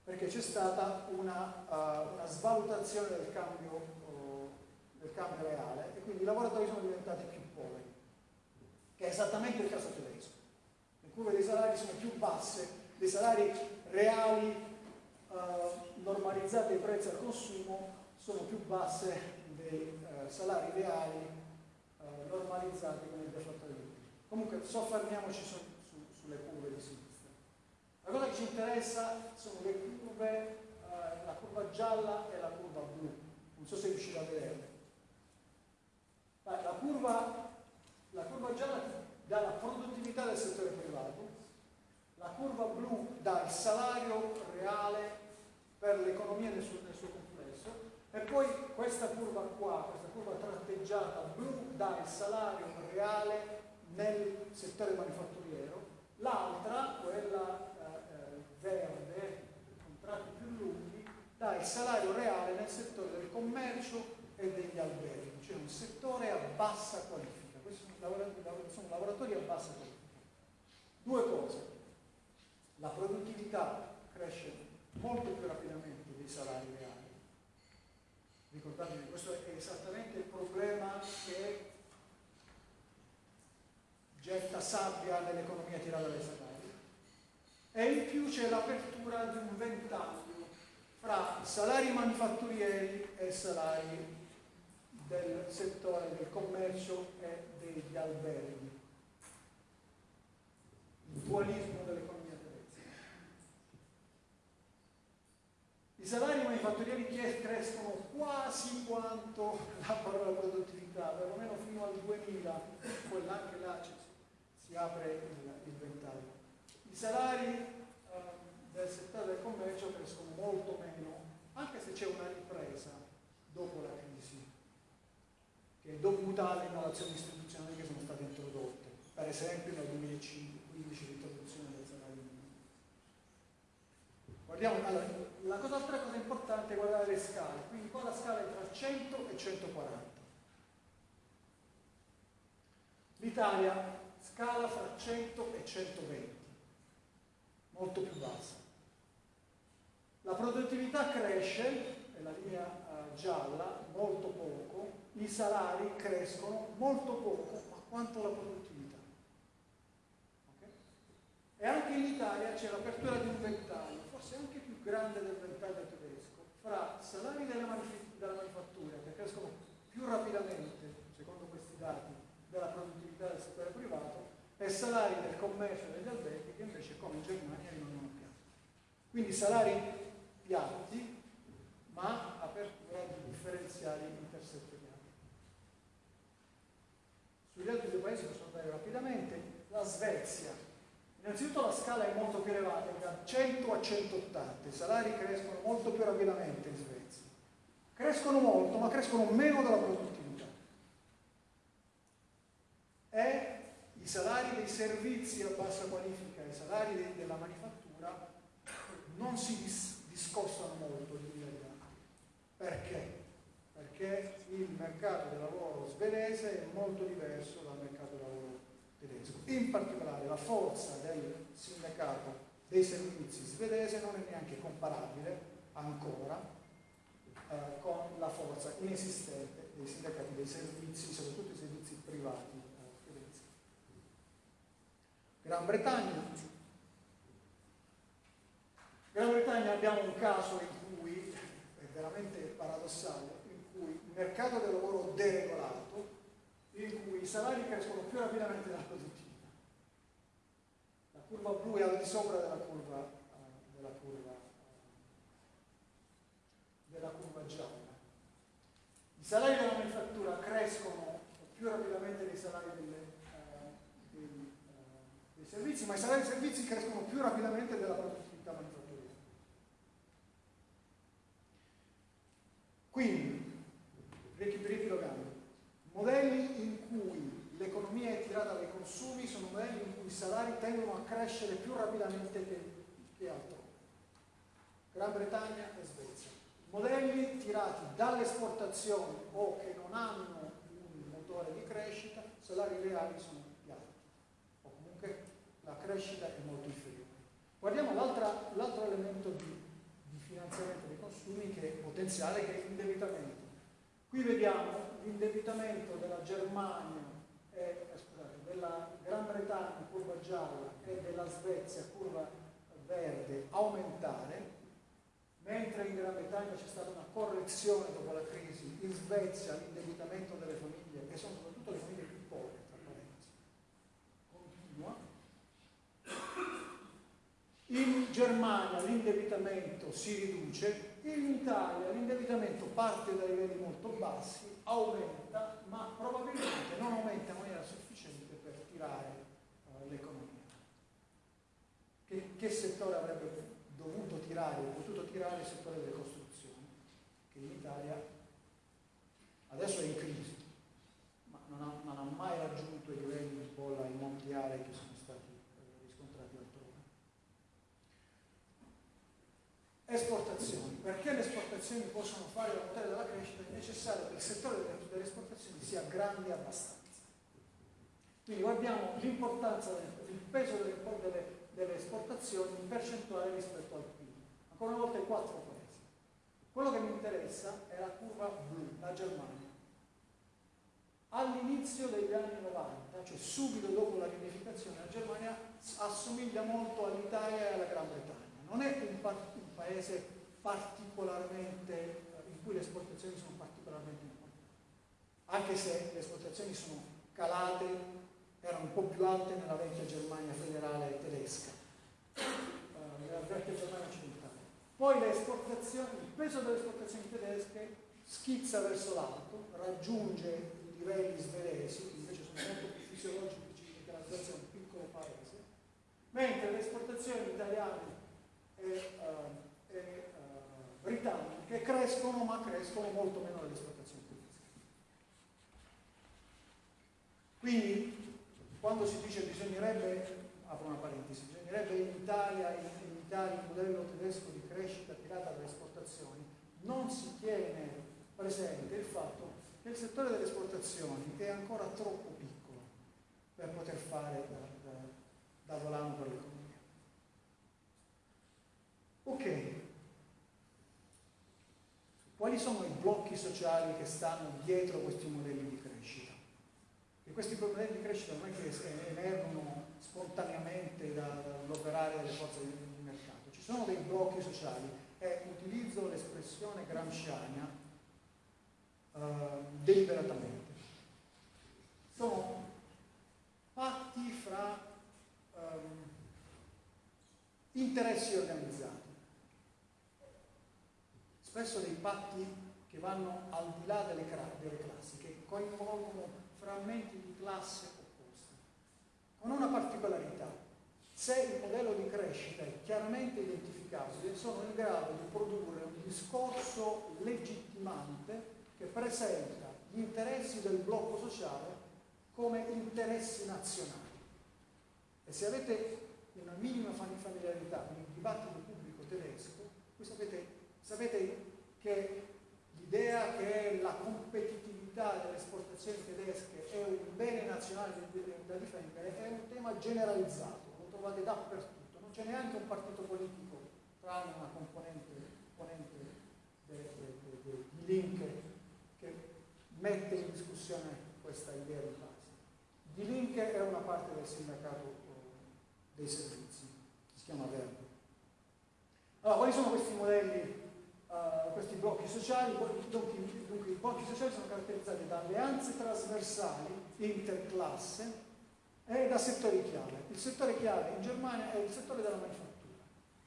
perché c'è stata una, uh, una svalutazione del cambio, uh, del cambio reale e quindi i lavoratori sono diventati più che è esattamente il caso tedesco. Le curve dei salari sono più basse, dei salari reali uh, normalizzati ai prezzi al consumo sono più basse dei salari reali normalizzati con il deflattore di Comunque soffermiamoci su, su, sulle curve di sinistra. La cosa che ci interessa sono le curve, eh, la curva gialla e la curva blu. Non so se riuscite a vederle. La curva, la curva gialla dà la produttività del settore privato, la curva blu dà il salario reale per l'economia nel nel suo complesso e poi questa curva qua, questa curva tratteggiata blu dà il salario reale nel settore manifatturiero, l'altra, quella verde, contratti più lunghi, dà il salario reale nel settore del commercio e degli alberghi, cioè un settore a bassa qualifica. Sono lavoratori, a bassa qualifica. Due cose. La produttività cresce molto più rapidamente dei salari reali. Ricordatevi, questo è esattamente il problema che getta sabbia nell'economia tirata dai salari e in più c'è l'apertura di un ventaglio fra salari manifatturieri e salari del settore del commercio e degli alberghi. Il dualismo dell'economia tedesca. I salari manifatturieri crescono quasi quanto la parola produttività, perlomeno fino al 2000, poi anche là si apre il, il ventaglio. I salari eh, del settore del commercio crescono molto meno, anche se c'è una ripresa dopo la crisi, è dovuta alle innovazioni istituzionali che sono state introdotte, per esempio nel 2015 l'introduzione del salario minimo. Guardiamo, allora, la cosa, altra cosa importante è guardare le scale, quindi qua la scala è tra 100 e 140. L'Italia scala fra 100 e 120 molto più bassa. La produttività cresce, è la linea uh, gialla, molto poco, i salari crescono molto poco, ma quanto la produttività. Okay? E anche in Italia c'è l'apertura di un ventaglio, forse anche più grande del ventaglio tedesco, fra salari della, manif- della manifattura che crescono più rapidamente, secondo questi dati, della produttività del settore privato e salari del commercio e degli alberghi che invece come in Germania rimangono piatti. Quindi salari piatti ma apertura di differenziali intersettoriali. Sugli altri due paesi posso andare rapidamente. La Svezia. Innanzitutto la scala è molto più elevata, da 100 a 180. I salari crescono molto più rapidamente in Svezia. Crescono molto, ma crescono meno della produttività. E i salari dei servizi a bassa qualifica e i salari de della manifattura non si dis discostano molto lì Perché? Perché il mercato del lavoro svedese è molto diverso dal mercato lavoro tedesco. In particolare la forza del sindacato dei servizi svedese non è neanche comparabile ancora eh, con la forza inesistente dei sindacati dei servizi, soprattutto i servizi privati Firenze. Gran Bretagna. Gran Bretagna abbiamo un caso in cui, è veramente paradossale, mercato del lavoro deregolato, in cui i salari crescono più rapidamente della produttività. La curva blu è al di sopra della curva, della curva, della curva gialla. I salari della manifattura crescono più rapidamente dei salari delle, uh, dei, dei, servizi, ma i salari dei servizi crescono più rapidamente della produttività manifatturiera. Quindi, riepilogando, modelli in cui l'economia è tirata dai consumi sono modelli in cui i salari tendono a crescere più rapidamente che, che altrove. Gran Bretagna e Svezia. Modelli tirati dalle esportazioni o che non hanno un motore di crescita, salari reali sono più alti. O comunque la crescita è molto inferiore. Guardiamo l'altro elemento di finanziamento dei consumi che è potenziale, che è l'indebitamento. Qui vediamo l'indebitamento della Germania, e, eh, scusate, della Gran Bretagna, curva gialla, e della Svezia, curva verde, aumentare, mentre in Gran Bretagna c'è stata una correzione dopo la crisi, in Svezia l'indebitamento delle famiglie, che sono soprattutto le famiglie più povere, tra parentesi, continua, in Germania l'indebitamento si riduce, in Italia l'indebitamento parte da livelli molto bassi, aumenta, ma probabilmente non aumenta in maniera sufficiente per tirare uh, l'economia. Che, che, settore avrebbe dovuto tirare o potuto tirare il settore delle costruzioni, che in Italia adesso è in crisi, ma non ha, non ha mai raggiunto i livelli di bolla immobiliare che sono stati eh, riscontrati altrove. Esportazioni. Perché le esportazioni possono fare la motore della crescita è necessario che il settore delle esportazioni sia grande abbastanza. Quindi guardiamo l'importanza, il peso delle, delle, delle, esportazioni in percentuale rispetto al PIL. Ancora una volta i quattro paesi. Quello che mi interessa è la curva blu, la Germania. All'inizio degli anni 90, cioè subito dopo la riunificazione, la Germania assomiglia molto all'Italia e alla Gran Bretagna. Non è un paese particolarmente, eh, in cui le esportazioni sono particolarmente importanti, anche se le esportazioni sono calate, erano un po' più alte nella vecchia Germania federale tedesca, uh, nella vecchia Germania occidentale. Poi il peso delle esportazioni tedesche schizza verso l'alto, raggiunge i livelli svedesi, invece sono molto più fisiologici perché la Svezia è un piccolo paese, mentre le esportazioni italiane e, uh, e uh, britanniche crescono ma crescono molto meno delle esportazioni tedesche. Quindi quando si dice bisognerebbe, apro una parentesi, bisognerebbe in Italia imitare il modello tedesco di crescita tirata dalle esportazioni, non si tiene presente il fatto che il settore delle esportazioni è ancora troppo piccolo per poter fare da, da, da volano per l'economia. Ok, quali sono i blocchi sociali che stanno dietro questi modelli di crescita? E questi modelli di crescita non è che emergono spontaneamente dall'operare delle forze di mercato, ci sono dei blocchi sociali e utilizzo l'espressione gramsciana uh, deliberatamente. Sono patti fra um, interessi organizzati spesso dei patti che vanno al di là delle, delle classi, che coinvolgono frammenti di classe opposte, con una particolarità. Se il modello di crescita è chiaramente identificabile, sono in grado di produrre un discorso legittimante che presenta gli interessi del blocco sociale come interessi nazionali. E se avete una minima familiarità con il dibattito pubblico tedesco, voi sapete Sapete che l'idea che la competitività delle esportazioni tedesche è un bene nazionale da difendere è un tema generalizzato, lo trovate dappertutto, non c'è neanche un partito politico, tranne una componente, componente di Link che mette in discussione questa idea di base. Di Linke è una parte del sindacato eh, dei servizi, si chiama Verbo. Allora, quali sono questi modelli, uh, questi blocchi sociali? Dunque, dunque, i blocchi sociali sono caratterizzati da alleanze trasversali, interclasse e da settori chiave. Il settore chiave in Germania è il settore della manifattura.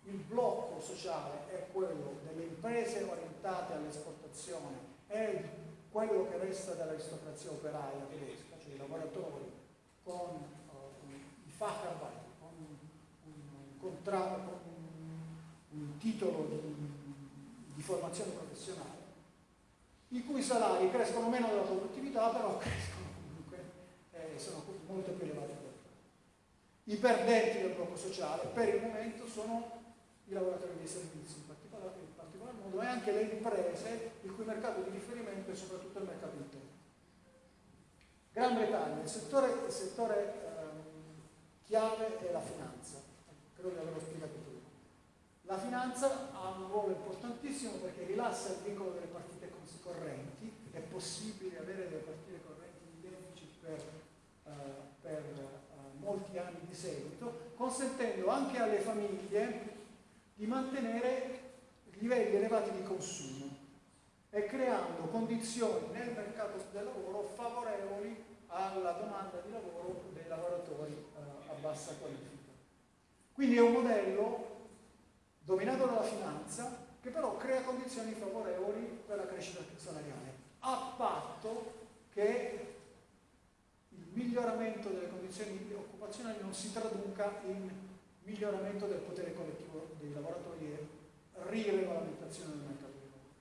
Il blocco sociale è quello delle imprese orientate all'esportazione, è quello che resta dell'aristocrazia operaia tedesca, cioè i lavoratori con uh, i Facharbeiter, con un, un contratto, con un, un titolo di, di formazione professionale, i cui salari crescono meno della produttività, però crescono comunque, eh, sono molto più elevati. I perdenti del blocco sociale per il momento sono i lavoratori dei servizi in particolar, in particolar modo e anche le imprese il cui mercato di riferimento è soprattutto il mercato interno. Gran Bretagna, il settore, il settore ehm, chiave è la finanza, credo di averlo spiegato prima. La finanza ha un ruolo importantissimo perché rilassa il vincolo delle partite correnti, è possibile avere delle partite correnti in deficit per, uh, per uh, molti anni di seguito, consentendo anche alle famiglie di mantenere livelli elevati di consumo e creando condizioni nel mercato del lavoro favorevoli alla domanda di lavoro dei lavoratori eh, a bassa qualifica. Quindi è un modello dominato dalla finanza che però crea condizioni favorevoli per la crescita salariale, a patto che il miglioramento delle condizioni occupazionali non si traduca in miglioramento del potere collettivo dei lavoratori e riregolamentazione del mercato del lavoro.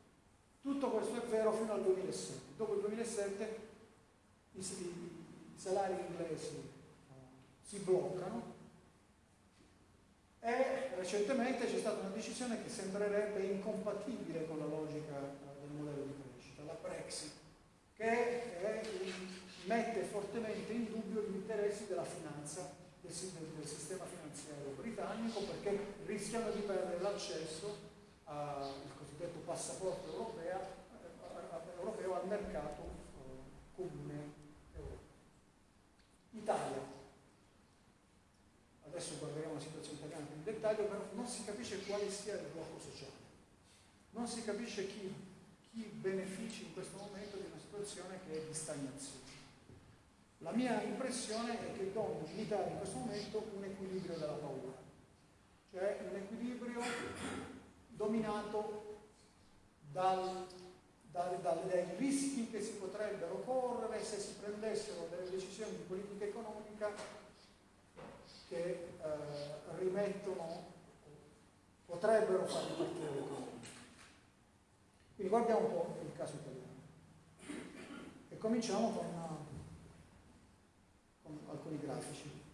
Tutto questo è vero fino al 2007. Dopo il 2007 i, salari inglesi si bloccano e recentemente c'è stata una decisione che sembrerebbe incompatibile con la logica eh, del modello di crescita, la Brexit, che è, mette fortemente in dubbio gli interessi della finanza del, sistema finanziario britannico perché rischiano di perdere l'accesso al cosiddetto passaporto europea, eh, europeo al mercato eh, comune europeo. Italia. Adesso guarderemo la situazione italiana più in dettaglio, però non si capisce quale sia il blocco sociale. Non si capisce chi, chi benefici in questo momento di una situazione che è di stagnazione. La mia impressione è che domini in Italia in questo momento un equilibrio della paura, cioè un equilibrio dominato dal, dal, dal, dai rischi che si potrebbero correre se si prendessero delle decisioni di politica economica che eh, rimettono, potrebbero far ripartire l'economia. Quindi guardiamo un po' il caso italiano e cominciamo con una con alcuni grafici.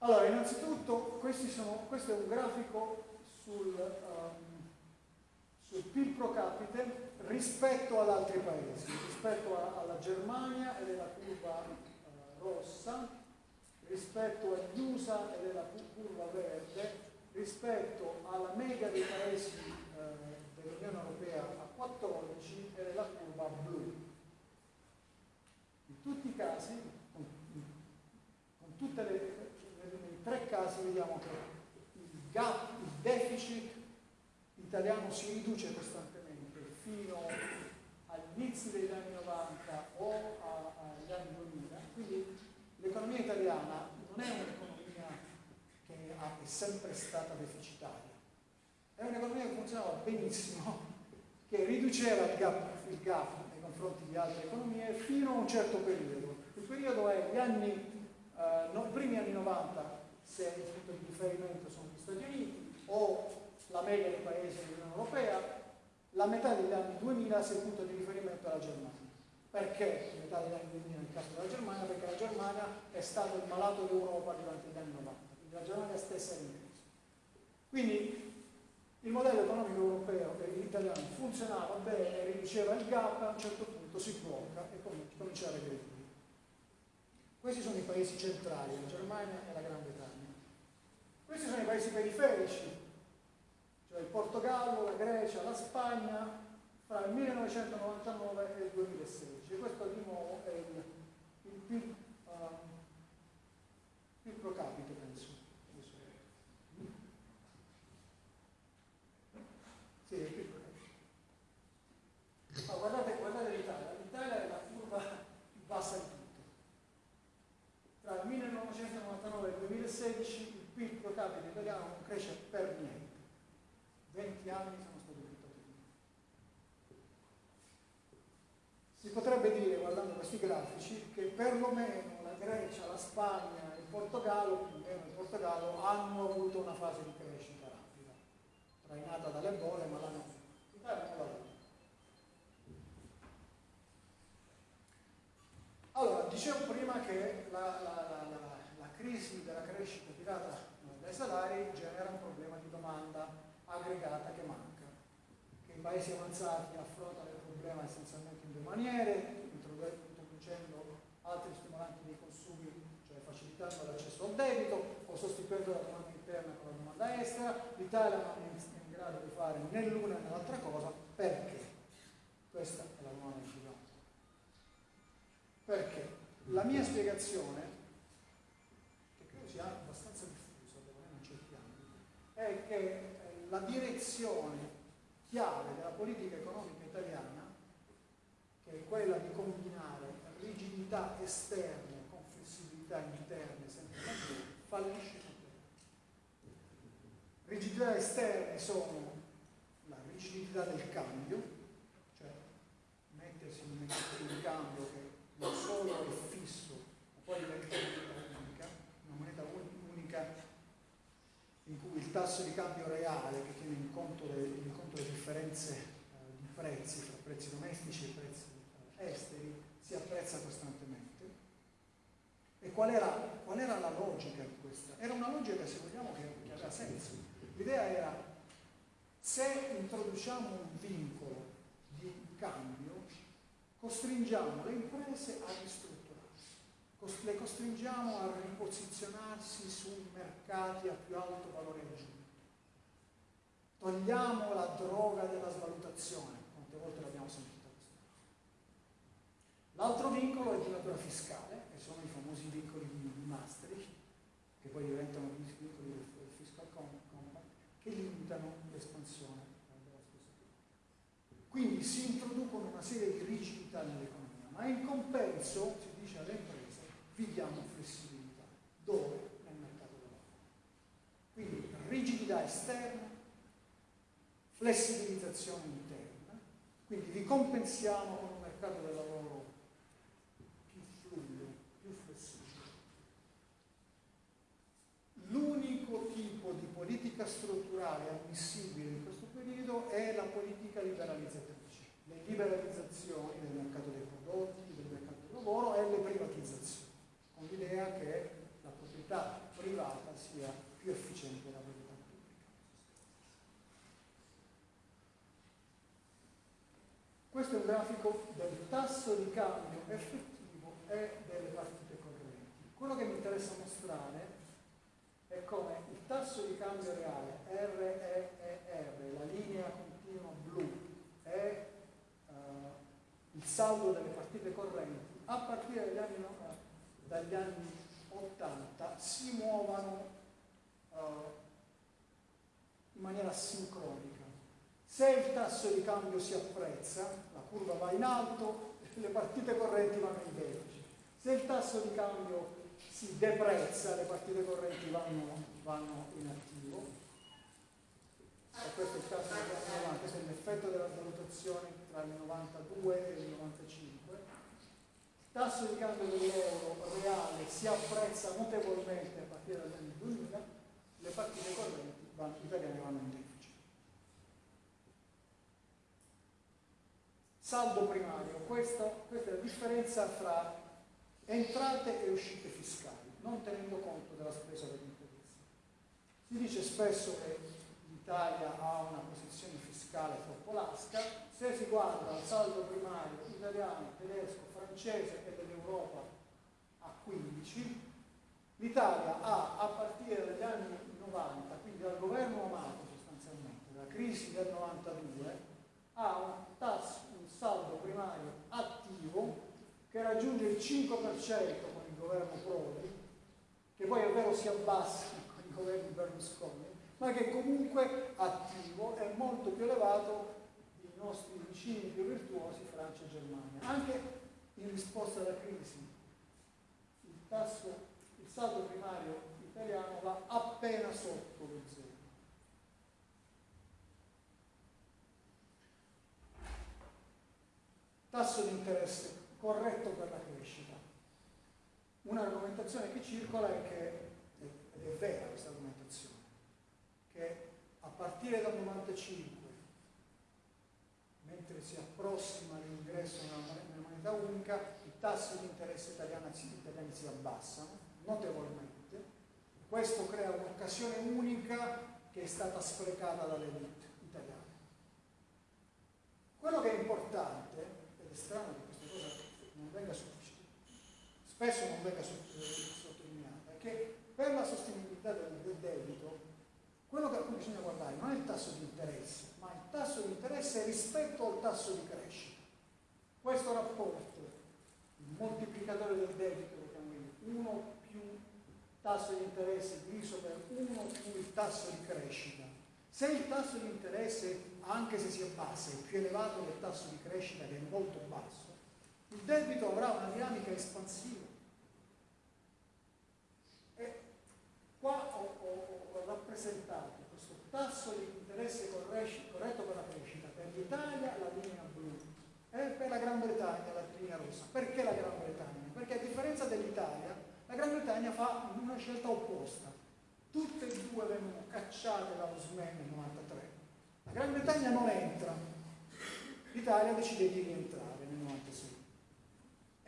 Allora, innanzitutto sono, questo è un grafico sul, um, sul, PIL pro capite rispetto ad altri paesi, rispetto a, alla Germania ed è la curva uh, rossa, rispetto agli USA ed è la curva verde, rispetto alla media dei paesi uh, dell'Unione Europea a 14 ed è la curva blu. In tutti i casi, con, con tutte le, nei tre casi vediamo che il gap, il deficit italiano si riduce costantemente fino agli inizi degli anni 90 o agli anni 2000, quindi l'economia italiana non è un'economia che è sempre stata deficitaria, è un'economia che funzionava benissimo, che riduceva il gap, il gap confronti di altre economie fino a un certo periodo. Il periodo è gli anni, eh, no, primi anni 90, se il punto di riferimento sono gli Stati Uniti, o la media dei paesi dell'Unione Europea, la metà degli anni 2000 se il punto di riferimento è la Germania. Perché metà degli anni 2000 nel della Germania? Perché la Germania è stato il malato d'Europa durante gli anni 90, quindi la Germania stessa è in crisi. Quindi il modello economico europeo e italiano funzionava bene, riduceva il gap, a un certo punto si blocca e comincia a regredire. Questi sono i paesi centrali, la Germania e la Gran Bretagna. Questi sono i paesi periferici, cioè il Portogallo, la Grecia, la Spagna, fra il 1999 e il 2016. Questo di nuovo è il, il PIL, um, PIL pro capite, penso. Sì, il PIL pro capite. Ma guardate, guardate l'Italia, l'Italia è la curva più bassa di tutto. Tra il 1999 e il 2016 il PIL pro capite italiano non cresce per niente. 20 anni sono stati buttati via. Si potrebbe dire, guardando questi grafici, che perlomeno la Grecia, la Spagna e il Portogallo, più o meno il Portogallo, hanno avuto una fase di crescita rapida, trainata dalle bolle, ma l'hanno avuto. L'Italia. Allora, dicevo prima che la, la, la, la crisi della crescita tirata dai salari genera un problema di domanda aggregata che manca, che i paesi avanzati affrontano problema essenzialmente in due maniere, introducendo altri stimolanti dei consumi, cioè facilitando l'accesso al debito o sostituendo la domanda interna con la domanda estera. L'Italia non è in grado di fare né l'una né l'altra cosa, perché? Questa è la domanda ci Perché? La mia spiegazione, che credo sia abbastanza diffusa, devo non ambiti, è che la direzione chiave della politica economica italiana, che è quella di combinare rigidità esterne con flessibilità interne sempre maggiori, fallisce completamente. Rigidità esterne sono la rigidità del cambio, cioè mettersi in un meccanismo di cambio che non solo è fisso, ma poi diventa unica, una moneta unica in cui il tasso di cambio reale che tiene in conto le, in conto le differenze eh, di prezzi fra prezzi domestici e prezzi esteri si apprezza costantemente. E qual era, qual era, la logica di questa? Era una logica, se vogliamo, che, che aveva senso. L'idea era, se introduciamo un vincolo di cambio, costringiamo le imprese a ristrutturare le costringiamo a riposizionarsi su mercati a più alto valore aggiunto. Togliamo la droga della svalutazione, quante volte l'abbiamo cosa. L'altro vincolo è di natura fiscale, che sono i famosi vincoli di Maastricht, che poi diventano vincoli del fiscal compact, che limitano l'espansione della spesa Quindi si introducono una serie di rigidità nell'economia, ma in compenso si dice alle imprese vi diamo flessibilità. Dove? Nel mercato del lavoro. Quindi rigidità esterna, flessibilizzazione interna, quindi vi compensiamo con un mercato del lavoro più fluido, più flessibile. L'unico tipo di politica strutturale ammissibile in questo periodo è la politica liberalizzatrice, le liberalizzazioni del mercato dei prodotti, del mercato del lavoro e le privatizzazioni con l'idea che la proprietà privata sia più efficiente della proprietà pubblica. Questo è un grafico del tasso di cambio effettivo e delle partite correnti. Quello che mi interessa mostrare è come il tasso di cambio reale REER, la linea continua blu, e uh, il saldo delle partite correnti a partire dagli anni 90 dagli anni 80 si muovano uh, in maniera sincronica. Se il tasso di cambio si apprezza, la curva va in alto, le partite correnti vanno in deficit. Se il tasso di cambio si deprezza, le partite correnti vanno, vanno in attivo. E questo è il caso degli anni 90, questo è l'effetto della valutazione tra il 92 e il 95 tasso di cambio dell'euro reale si apprezza notevolmente a partire dagli anni 2000, le partite correnti vanno, italiane vanno in deficit. Saldo primario, questa, questa è la differenza fra entrate e uscite fiscali, non tenendo conto della spesa per interessi. Si dice spesso che l'Italia ha una posizione fiscale troppo lasca, se si guarda al saldo primario italiano, tedesco, francese e dell'Europa a 15, l'Italia ha a partire dagli anni 90, quindi dal governo Amato sostanzialmente, dalla crisi del 92, ha un tasso raggiunge il 5% con il governo Prodi, che poi è vero si abbassi con i governi Berlusconi, ma che comunque attivo è molto più elevato dei nostri vicini più virtuosi, Francia e Germania. Anche in risposta alla crisi, il tasso, il saldo primario italiano va appena sotto lo zero. Tasso di interesse corretto per la crescita. Un'argomentazione che circola è che, ed è vera questa argomentazione, che a partire dal 95, mentre si approssima l'ingresso nella moneta unica, i tassi di interesse italiani, italiani si abbassano notevolmente. Questo crea un'occasione unica che è stata sprecata dall'elite italiana. Quello che è importante, ed è strano che non venga spesso non venga sottolineata, è che per la sostenibilità del, debito quello che bisogna guardare non è il tasso di interesse, ma il tasso di interesse rispetto al tasso di crescita. Questo rapporto, il moltiplicatore del debito, lo chiamiamo 1 più tasso di interesse diviso per 1 più il tasso di crescita. Se il tasso di interesse, anche se si abbassa, è più elevato del tasso di crescita che è molto basso, il debito avrà una dinamica espansiva. E qua ho, ho, ho rappresentato questo tasso di interesse corretto per la crescita per l'Italia la linea blu e per la Gran Bretagna la linea rossa. Perché la Gran Bretagna? Perché a differenza dell'Italia, la Gran Bretagna fa una scelta opposta. Tutte e due vengono cacciate dallo SME nel 93. La Gran Bretagna non entra, l'Italia decide di rientrare nel 96.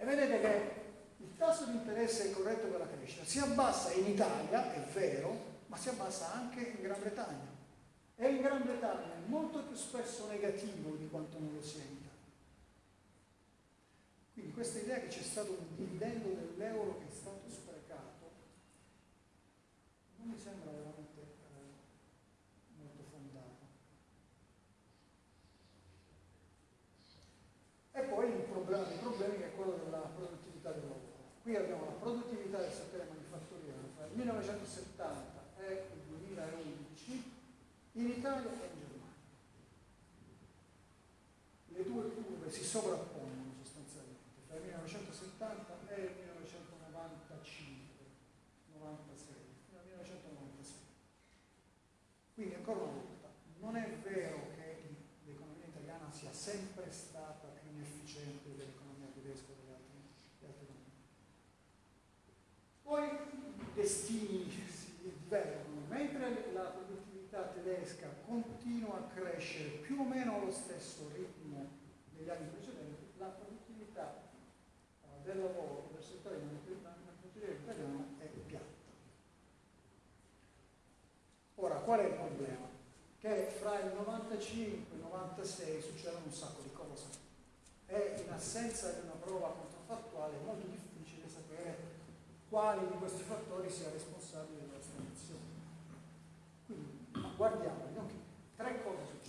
E vedete che il tasso di interesse corretto per la crescita si abbassa in Italia, è vero, ma si abbassa anche in Gran Bretagna. E in Gran Bretagna è molto più spesso negativo di quanto non lo sia in Italia. Quindi questa idea che c'è stato un dividendo dell'euro che è stato sprecato non mi sembra veramente eh, molto fondato. E poi il problema dei problemi che è quello della produttività del lavoro. Qui abbiamo la produttività del settore manifatturiero fra il 1970 e il 2011 in Italia e in Germania. Le curve si sovrappongono sostanzialmente tra il 1970 e il 1995, 96, fino al 1996. Quindi ancora una volta, non è vero che l'economia italiana sia sempre stata più inefficiente dell'economia tedesca o delle altre, delle altre economie. Poi i destini si divergono, mentre la produttività tedesca continua a crescere più o meno allo stesso ritmo degli anni precedenti, la produttività uh, del lavoro del settore manifatturiero italiano è piatta. Ora, qual è il problema? Che fra il 95 e il 96 succedono un sacco di cose e in assenza di una prova controfattuale è molto difficile sapere quali di questi fattori sia responsabile della stagnazione. Quindi guardiamo, tre cose.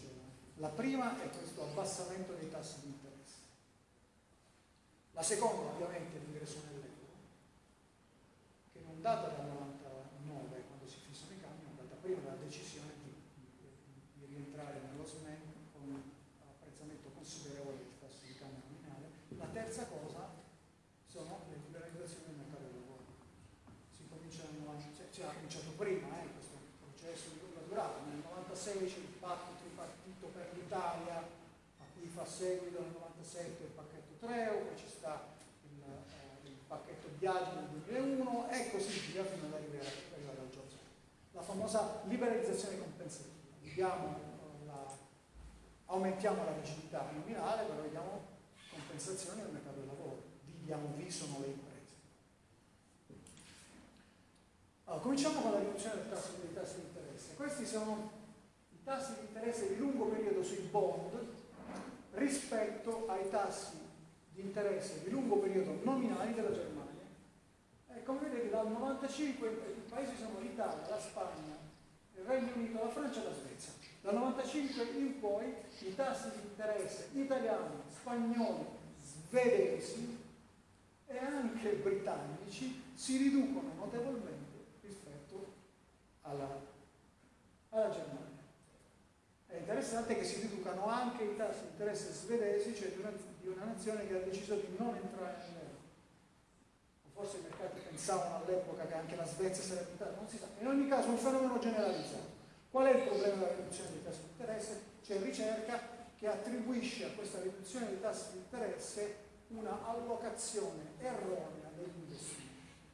La prima è questo abbassamento dei tassi di interesse. La seconda ovviamente è l'ingresso nell'euro, che non data dal 99 quando si fissano i cambi, ma data prima dalla decisione di, di, di rientrare nello SMEN con un apprezzamento considerevole del tasso di cambio nominale. La terza cosa sono le liberalizzazioni del mercato del lavoro. Si comincia nel 90, cioè, ha cominciato prima eh, questo processo di lunga durata, nel 96 c'è il patto tripartito per l'Italia, a cui fa seguito nel 97 il pacchetto Treo, poi ci sta il, eh, il pacchetto Biagi nel 2001 e così via fino ad arrivare al Giorgio. La famosa liberalizzazione compensativa. Diamo, eh, la, aumentiamo la rigidità nominale, però diamo compensazioni al mercato del lavoro diamo viso sono le imprese. Allora, cominciamo con la riduzione del tasso, dei tassi di interesse. Questi sono i tassi di interesse di lungo periodo sui bond rispetto ai tassi di interesse di lungo periodo nominali della Germania. E come vedete dal 95 i paesi sono l'Italia, la Spagna, il Regno Unito, la Francia e la Svezia. Dal 95 in poi i tassi di interesse italiani, spagnoli, svedesi e anche britannici si riducono notevolmente rispetto alla, alla Germania. È interessante che si riducano anche i tassi di interesse svedesi, cioè di una, di una nazione che ha deciso di non entrare nell'euro. Forse i mercati pensavano all'epoca che anche la Svezia sarebbe entrata, non si sa. In ogni caso un fenomeno generalizzato. Qual è il problema della riduzione dei tassi di interesse? C'è ricerca che attribuisce a questa riduzione dei tassi di interesse una allocazione erronea degli investimenti.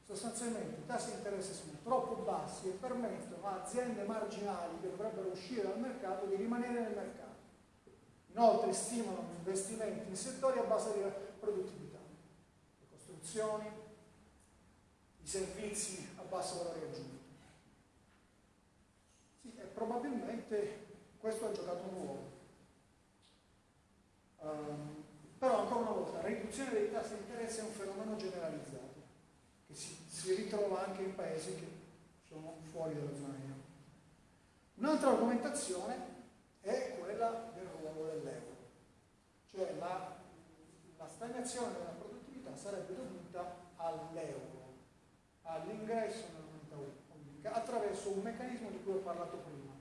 Sostanzialmente i tassi di interesse sono troppo bassi e permettono a aziende marginali che dovrebbero uscire dal mercato di rimanere nel mercato. Inoltre stimolano investimenti in settori a base di produttività, le costruzioni, i servizi a basso valore aggiunto. Sì, e probabilmente questo ha giocato un ruolo. Um, però ancora una volta, la riduzione dei tassi di interesse è un fenomeno generalizzato si, ritrova anche in paesi che sono fuori dalla zona euro. Un'altra argomentazione è quella del ruolo dell'euro, cioè la, la stagnazione della produttività sarebbe dovuta all'euro, all'ingresso nella moneta unica attraverso un meccanismo di cui ho parlato prima.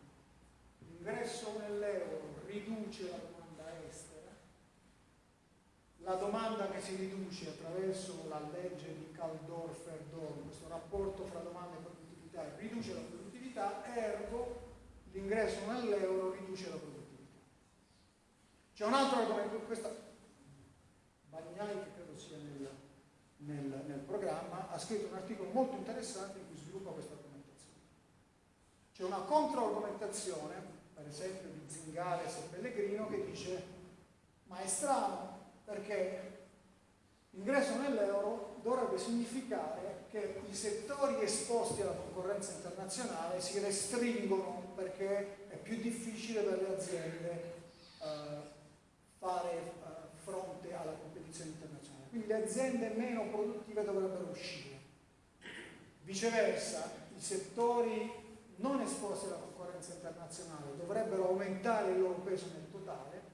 L'ingresso nell'euro riduce la la domanda che si riduce attraverso la legge di Kaldorfer-Dorn, questo rapporto fra domanda e produttività, riduce la produttività, ergo l'ingresso nell'euro riduce la produttività. C'è un altro argomento, questa Bagnai, che credo sia nel, nel, nel programma, ha scritto un articolo molto interessante in cui sviluppa questa argomentazione. C'è una controargomentazione, per esempio di Zingales e Pellegrino, che dice ma è strano, perché l'ingresso nell'euro dovrebbe significare che i settori esposti alla concorrenza internazionale si restringono perché è più difficile per le aziende uh, fare uh, fronte alla competizione internazionale. Quindi le aziende meno produttive dovrebbero uscire. Viceversa, i settori non esposti alla concorrenza internazionale dovrebbero aumentare il loro peso nel totale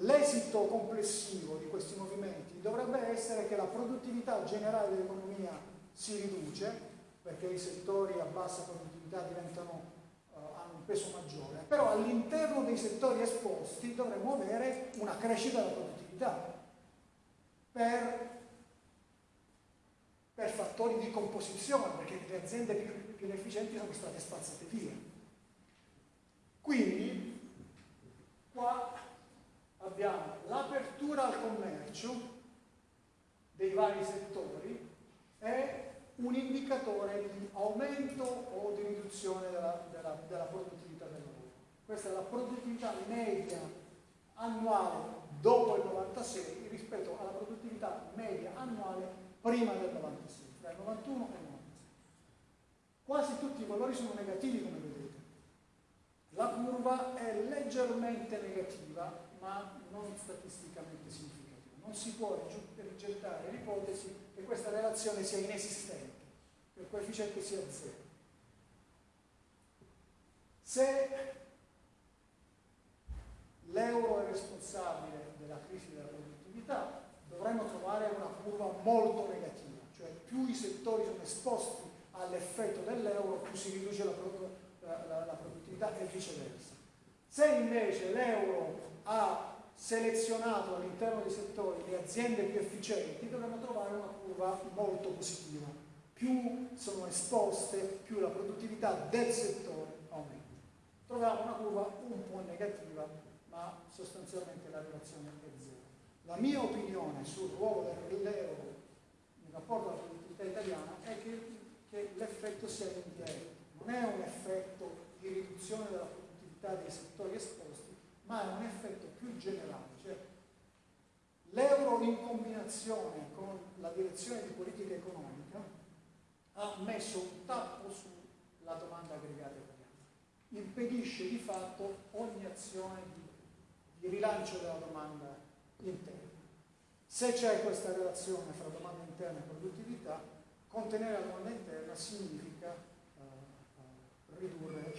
L'esito complessivo di questi movimenti dovrebbe essere che la produttività generale dell'economia si riduce, perché i settori a bassa produttività diventano, uh, hanno un peso maggiore, però all'interno dei settori esposti dovremmo avere una crescita della produttività per, per fattori di composizione, perché le aziende più, più efficienti sono state spazzate via. Quindi, qua abbiamo l'apertura al commercio dei vari settori è un indicatore di aumento o di riduzione della, della, della produttività del lavoro. Questa è la produttività media annuale dopo il 96 rispetto alla produttività media annuale prima del 96, tra il 91 e il 96. Quasi tutti i valori sono negativi come vedete. La curva è leggermente negativa ma non statisticamente significativa. Non si può rigettare l'ipotesi che questa relazione sia inesistente, che il coefficiente sia zero. Se l'euro è responsabile della crisi della produttività, dovremmo trovare una curva molto negativa, cioè più i settori sono esposti all'effetto dell'euro, più si riduce la, la, la, la produttività e viceversa. Se invece l'euro ha selezionato all'interno dei settori le aziende più efficienti, dovremmo trovare una curva molto positiva. Più sono esposte, più la produttività del settore aumenta. Troviamo una curva un po' negativa, ma sostanzialmente la relazione è zero. La mia opinione sul ruolo dell'euro in rapporto alla produttività italiana è che, che l'effetto sia indiretto, non è un effetto di riduzione della produttività dei settori esposti, ma è un effetto più generale, cioè l'euro in combinazione con la direzione di politica economica ha messo un tappo sulla domanda aggregata italiana, impedisce di fatto ogni azione di, di rilancio della domanda interna. Se c'è questa relazione fra domanda interna e produttività, contenere la domanda interna significa uh, uh, ridurre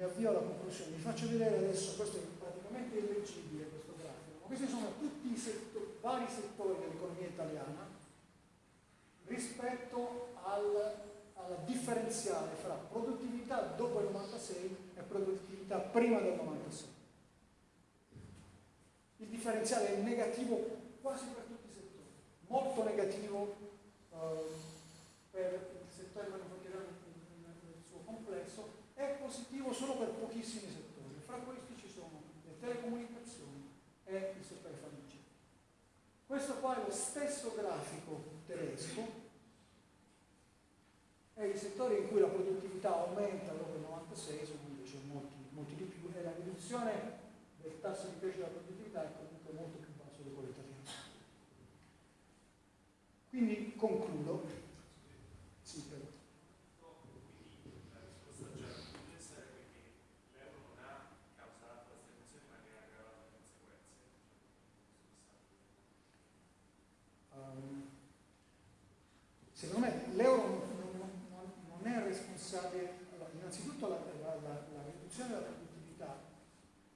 mi avvio alla conclusione, vi faccio vedere adesso, questo è praticamente illeggibile questo grafico, questi sono tutti i settori, vari settori dell'economia italiana rispetto al, alla differenziale fra produttività dopo il 96 e produttività prima del 96. Il differenziale è negativo quasi per tutti i settori, molto negativo eh, per il settore manifatturiero nel suo complesso, è positivo solo per pochissimi settori. Fra questi ci sono le telecomunicazioni e il settore farmaceutica. Questo qua è lo stesso grafico tedesco e i settori in cui la produttività aumenta dopo il 96 sono invece molti, molti di più e la riduzione del tasso di crescita della produttività è comunque molto più basso di quello italiano. Quindi concludo. Sì, prego. Quindi la risposta già potrebbe essere perché l'euro non ha causato la stagnazione ma ne ha aggravato le conseguenze. Um, secondo me l'euro non, non- non- non è responsabile, allora, innanzitutto la, la- la- la riduzione della produttività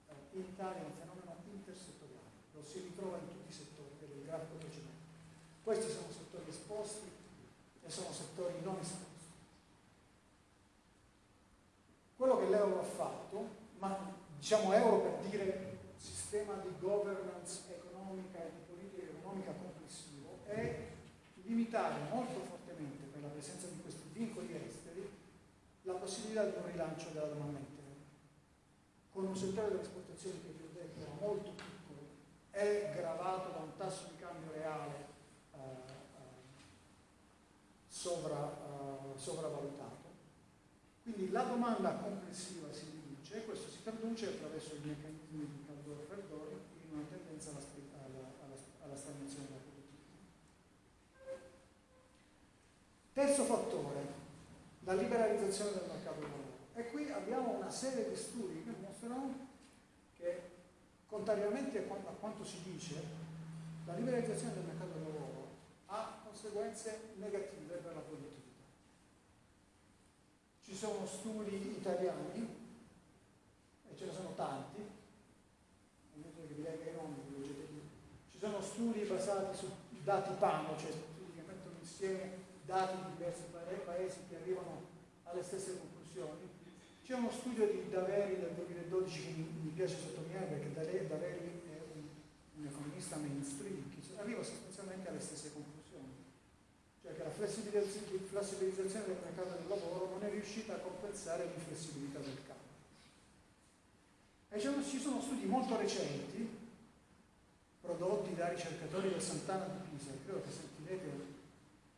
eh, in Italia è un fenomeno intersettoriale, lo si ritrova in tutti i settori, per il grafico precedente. Questi sono settori esposti e sono settori non esposti. Quello che l'euro ha fatto, ma diciamo euro per dire sistema di governance economica e di politica economica complessivo, è limitare molto fortemente per la presenza di questi vincoli esteri la possibilità di un rilancio della domanda interna. Con un settore delle esportazioni che vi ho detto era molto piccolo, è gravato da un tasso di cambio reale sovra- eh, sopravvalutato. Quindi la domanda complessiva si riduce e questo si traduce attraverso i meccanismi di Caldoro Verdori in una tendenza alla, alla- alla- alla stagnazione della produttività. Terzo fattore, la liberalizzazione del mercato del lavoro. E qui abbiamo una serie di studi che mostrano che, contrariamente a qua- a quanto si dice, la liberalizzazione del mercato del lavoro conseguenze negative per la produttività. Ci sono studi italiani, e ce ne sono tanti, che vi legga i nomi, li leggete lì. Ci sono studi basati su dati PANO, cioè studi che mettono insieme dati di diversi paesi che arrivano alle stesse conclusioni. C'è uno studio di Daveri del 2012 che mi, piace sottolineare perché Daveri è un, un economista mainstream che arriva sostanzialmente alle stesse conclusioni che la flessibilizz- flessibilizzazione del mercato del lavoro non è riuscita a compensare l'inflessibilità del campo. E ci sono- studi molto recenti, prodotti da ricercatori del Sant'Anna di Pisa, credo che sentirete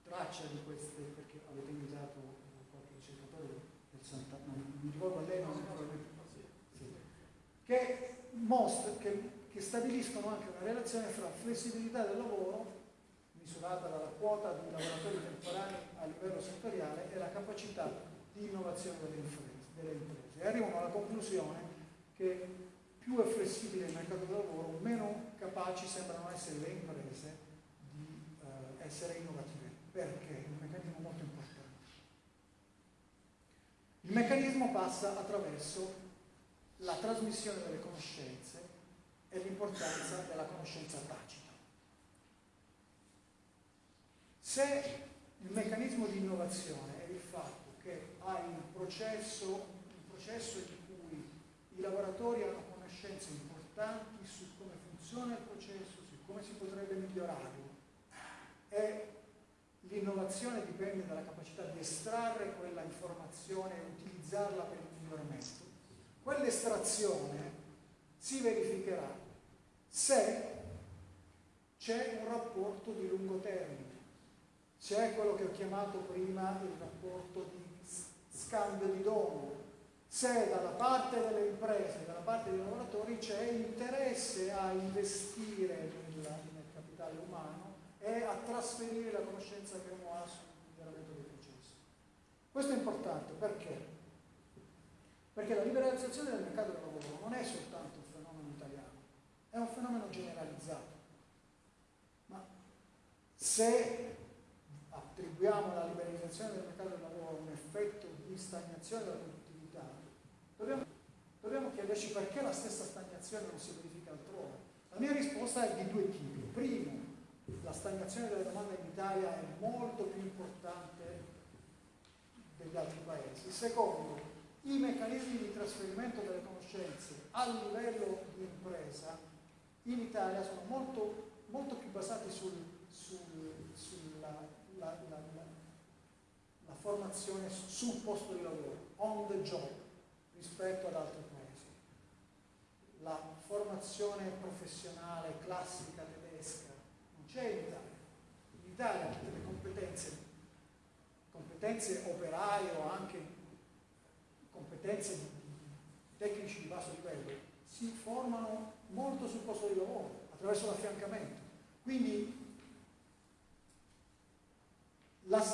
traccia di queste, perché avete invitato qualche ricercatore del Sant'Anna, non mi ricordo lei, ma probabilmente sì, che, mostra, che, che stabiliscono anche una relazione fra flessibilità del lavoro misurata dalla quota di lavoratori temporanei a livello settoriale e la capacità di innovazione delle imprese. Delle imprese. E arrivano alla conclusione che più è flessibile il mercato del lavoro, meno capaci sembrano essere le imprese di eh, essere innovative. Perché? È un meccanismo molto importante. Il meccanismo passa attraverso la trasmissione delle conoscenze e l'importanza della conoscenza tacita. Se il meccanismo di innovazione è il fatto che hai un processo, un processo in cui i lavoratori hanno conoscenze importanti su come funziona il processo, su come si potrebbe migliorarlo. E l'innovazione dipende dalla capacità di estrarre quella informazione e utilizzarla per il miglioramento, quell'estrazione si verificherà se c'è un rapporto di lungo termine c'è quello che ho chiamato prima il rapporto di scambio di dono. Se dalla parte delle imprese, dalla parte dei lavoratori c'è interesse a investire nel, nel capitale umano e a trasferire la conoscenza che uno ha sul miglioramento dei processi. Questo è importante perché? Perché la liberalizzazione del mercato del lavoro non è soltanto un fenomeno italiano, è un fenomeno generalizzato. Ma se attribuiamo alla liberalizzazione del mercato del lavoro un effetto di stagnazione della produttività, dobbiamo, dobbiamo chiederci perché la stessa stagnazione non si verifica altrove. La mia risposta è di due tipi. Primo, la stagnazione della domanda in Italia è molto più importante degli altri paesi. Secondo, i meccanismi di trasferimento delle conoscenze a livello di impresa in Italia sono molto, molto più basati sul, sul, la, la, la, formazione sul posto di lavoro, on the job, rispetto ad altri paesi. La formazione professionale classica tedesca non c'è in Italia. In Italia tutte le competenze, competenze operaie o anche competenze di tecnici di basso livello si formano molto sul posto di lavoro, attraverso l'affiancamento. Quindi la,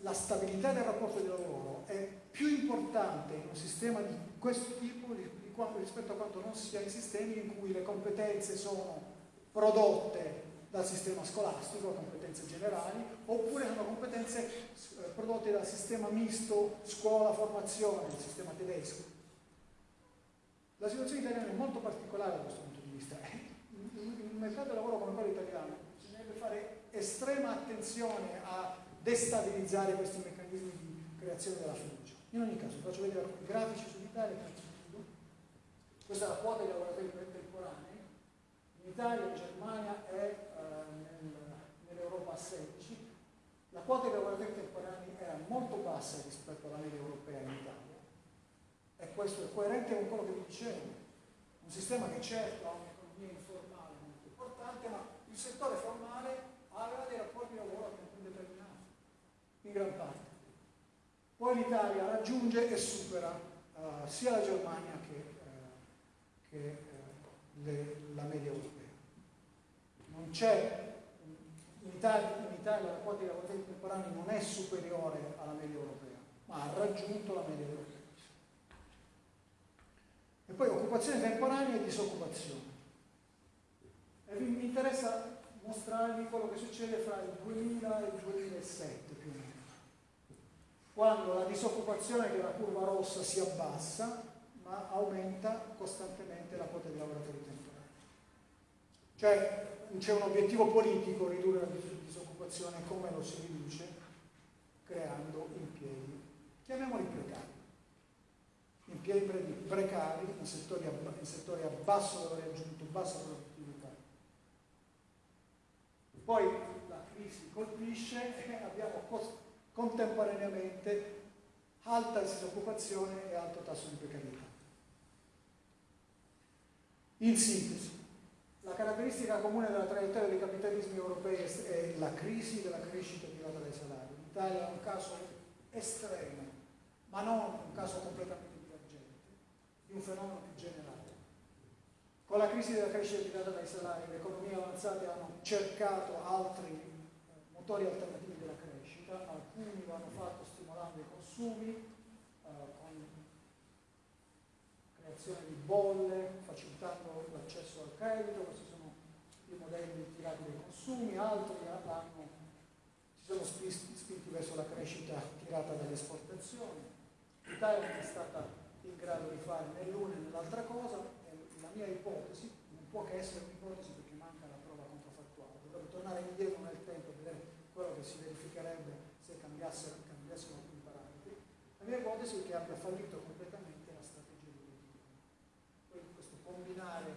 la, stabilità del rapporto di lavoro è più importante in un sistema di questo tipo di, di quanto, rispetto a quanto non sia in sistemi in cui le competenze sono prodotte dal sistema scolastico, competenze generali, oppure sono competenze eh, prodotte dal sistema misto scuola-formazione, il sistema tedesco. La situazione italiana è molto particolare da questo punto di vista. In un mercato del lavoro come quello italiano bisognerebbe fare estrema attenzione a destabilizzare questi meccanismi di creazione della fiducia. In ogni caso, faccio vedere alcuni grafici sull'Italia, questa è la quota di lavoratori temporanei, in Italia e in Germania è eh, nel, nell'Europa a 16, la quota di lavoratori temporanei era molto bassa rispetto alla media europea in Italia. E questo è coerente con quello che vi dicevo, un sistema che certo ha un'economia informale molto importante, ma il settore formale aveva dei rapporti di lavoro a tempo indeterminato in gran parte. Poi l'Italia raggiunge e supera uh, sia la Germania che, uh, che uh, le, la media europea. Non c'è, in Italia, in Italia la quota di lavoratori temporanei non è superiore alla media europea, ma ha raggiunto la media europea. E poi occupazione temporanea e disoccupazione. E mi interessa mostrarvi quello che succede fra il 2000 e il 2007 più o meno quando la disoccupazione, che è la curva rossa, si abbassa, ma aumenta costantemente la quota di lavoratori temporanei. Cioè c'è un obiettivo politico ridurre la disoccupazione, come lo si riduce? Creando impieghi, chiamiamoli precari. Impieghi precari in settori in settori a basso valore aggiunto, bassa produttività. Poi la crisi colpisce e abbiamo cost- contemporaneamente alta disoccupazione e alto tasso di precarietà. In sintesi, la caratteristica comune della traiettoria dei capitalismi europei è la crisi della crescita tirata dai salari. L'Italia è un caso estremo, ma non un caso completamente divergente, di un fenomeno più generale. Con la crisi della crescita tirata dai salari, le economie avanzate hanno cercato altri motori alternativi crescita, alcuni lo hanno fatto stimolando i consumi, eh, con creazione di bolle, facilitando l'accesso al credito, questi sono i modelli tirati dai consumi, altri hanno, si sono spinti, spinti verso la crescita tirata dalle esportazioni. L'Italia non è stata in grado di fare né l'una né l'altra cosa, la mia ipotesi non può che essere un'ipotesi perché manca la prova controfattuale, dovrebbe tornare indietro nel tempo e vedere quello che si verificherebbe se cambiassero, cambiassero alcuni parametri. La mia ipotesi è che abbia fallito completamente la strategia di. Poi questo combinare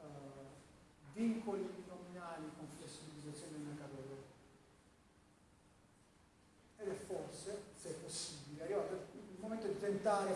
uh, vincoli nominali con flessibilizzazione del mercato. Ed è forse, se è possibile, arrivato il momento di tentare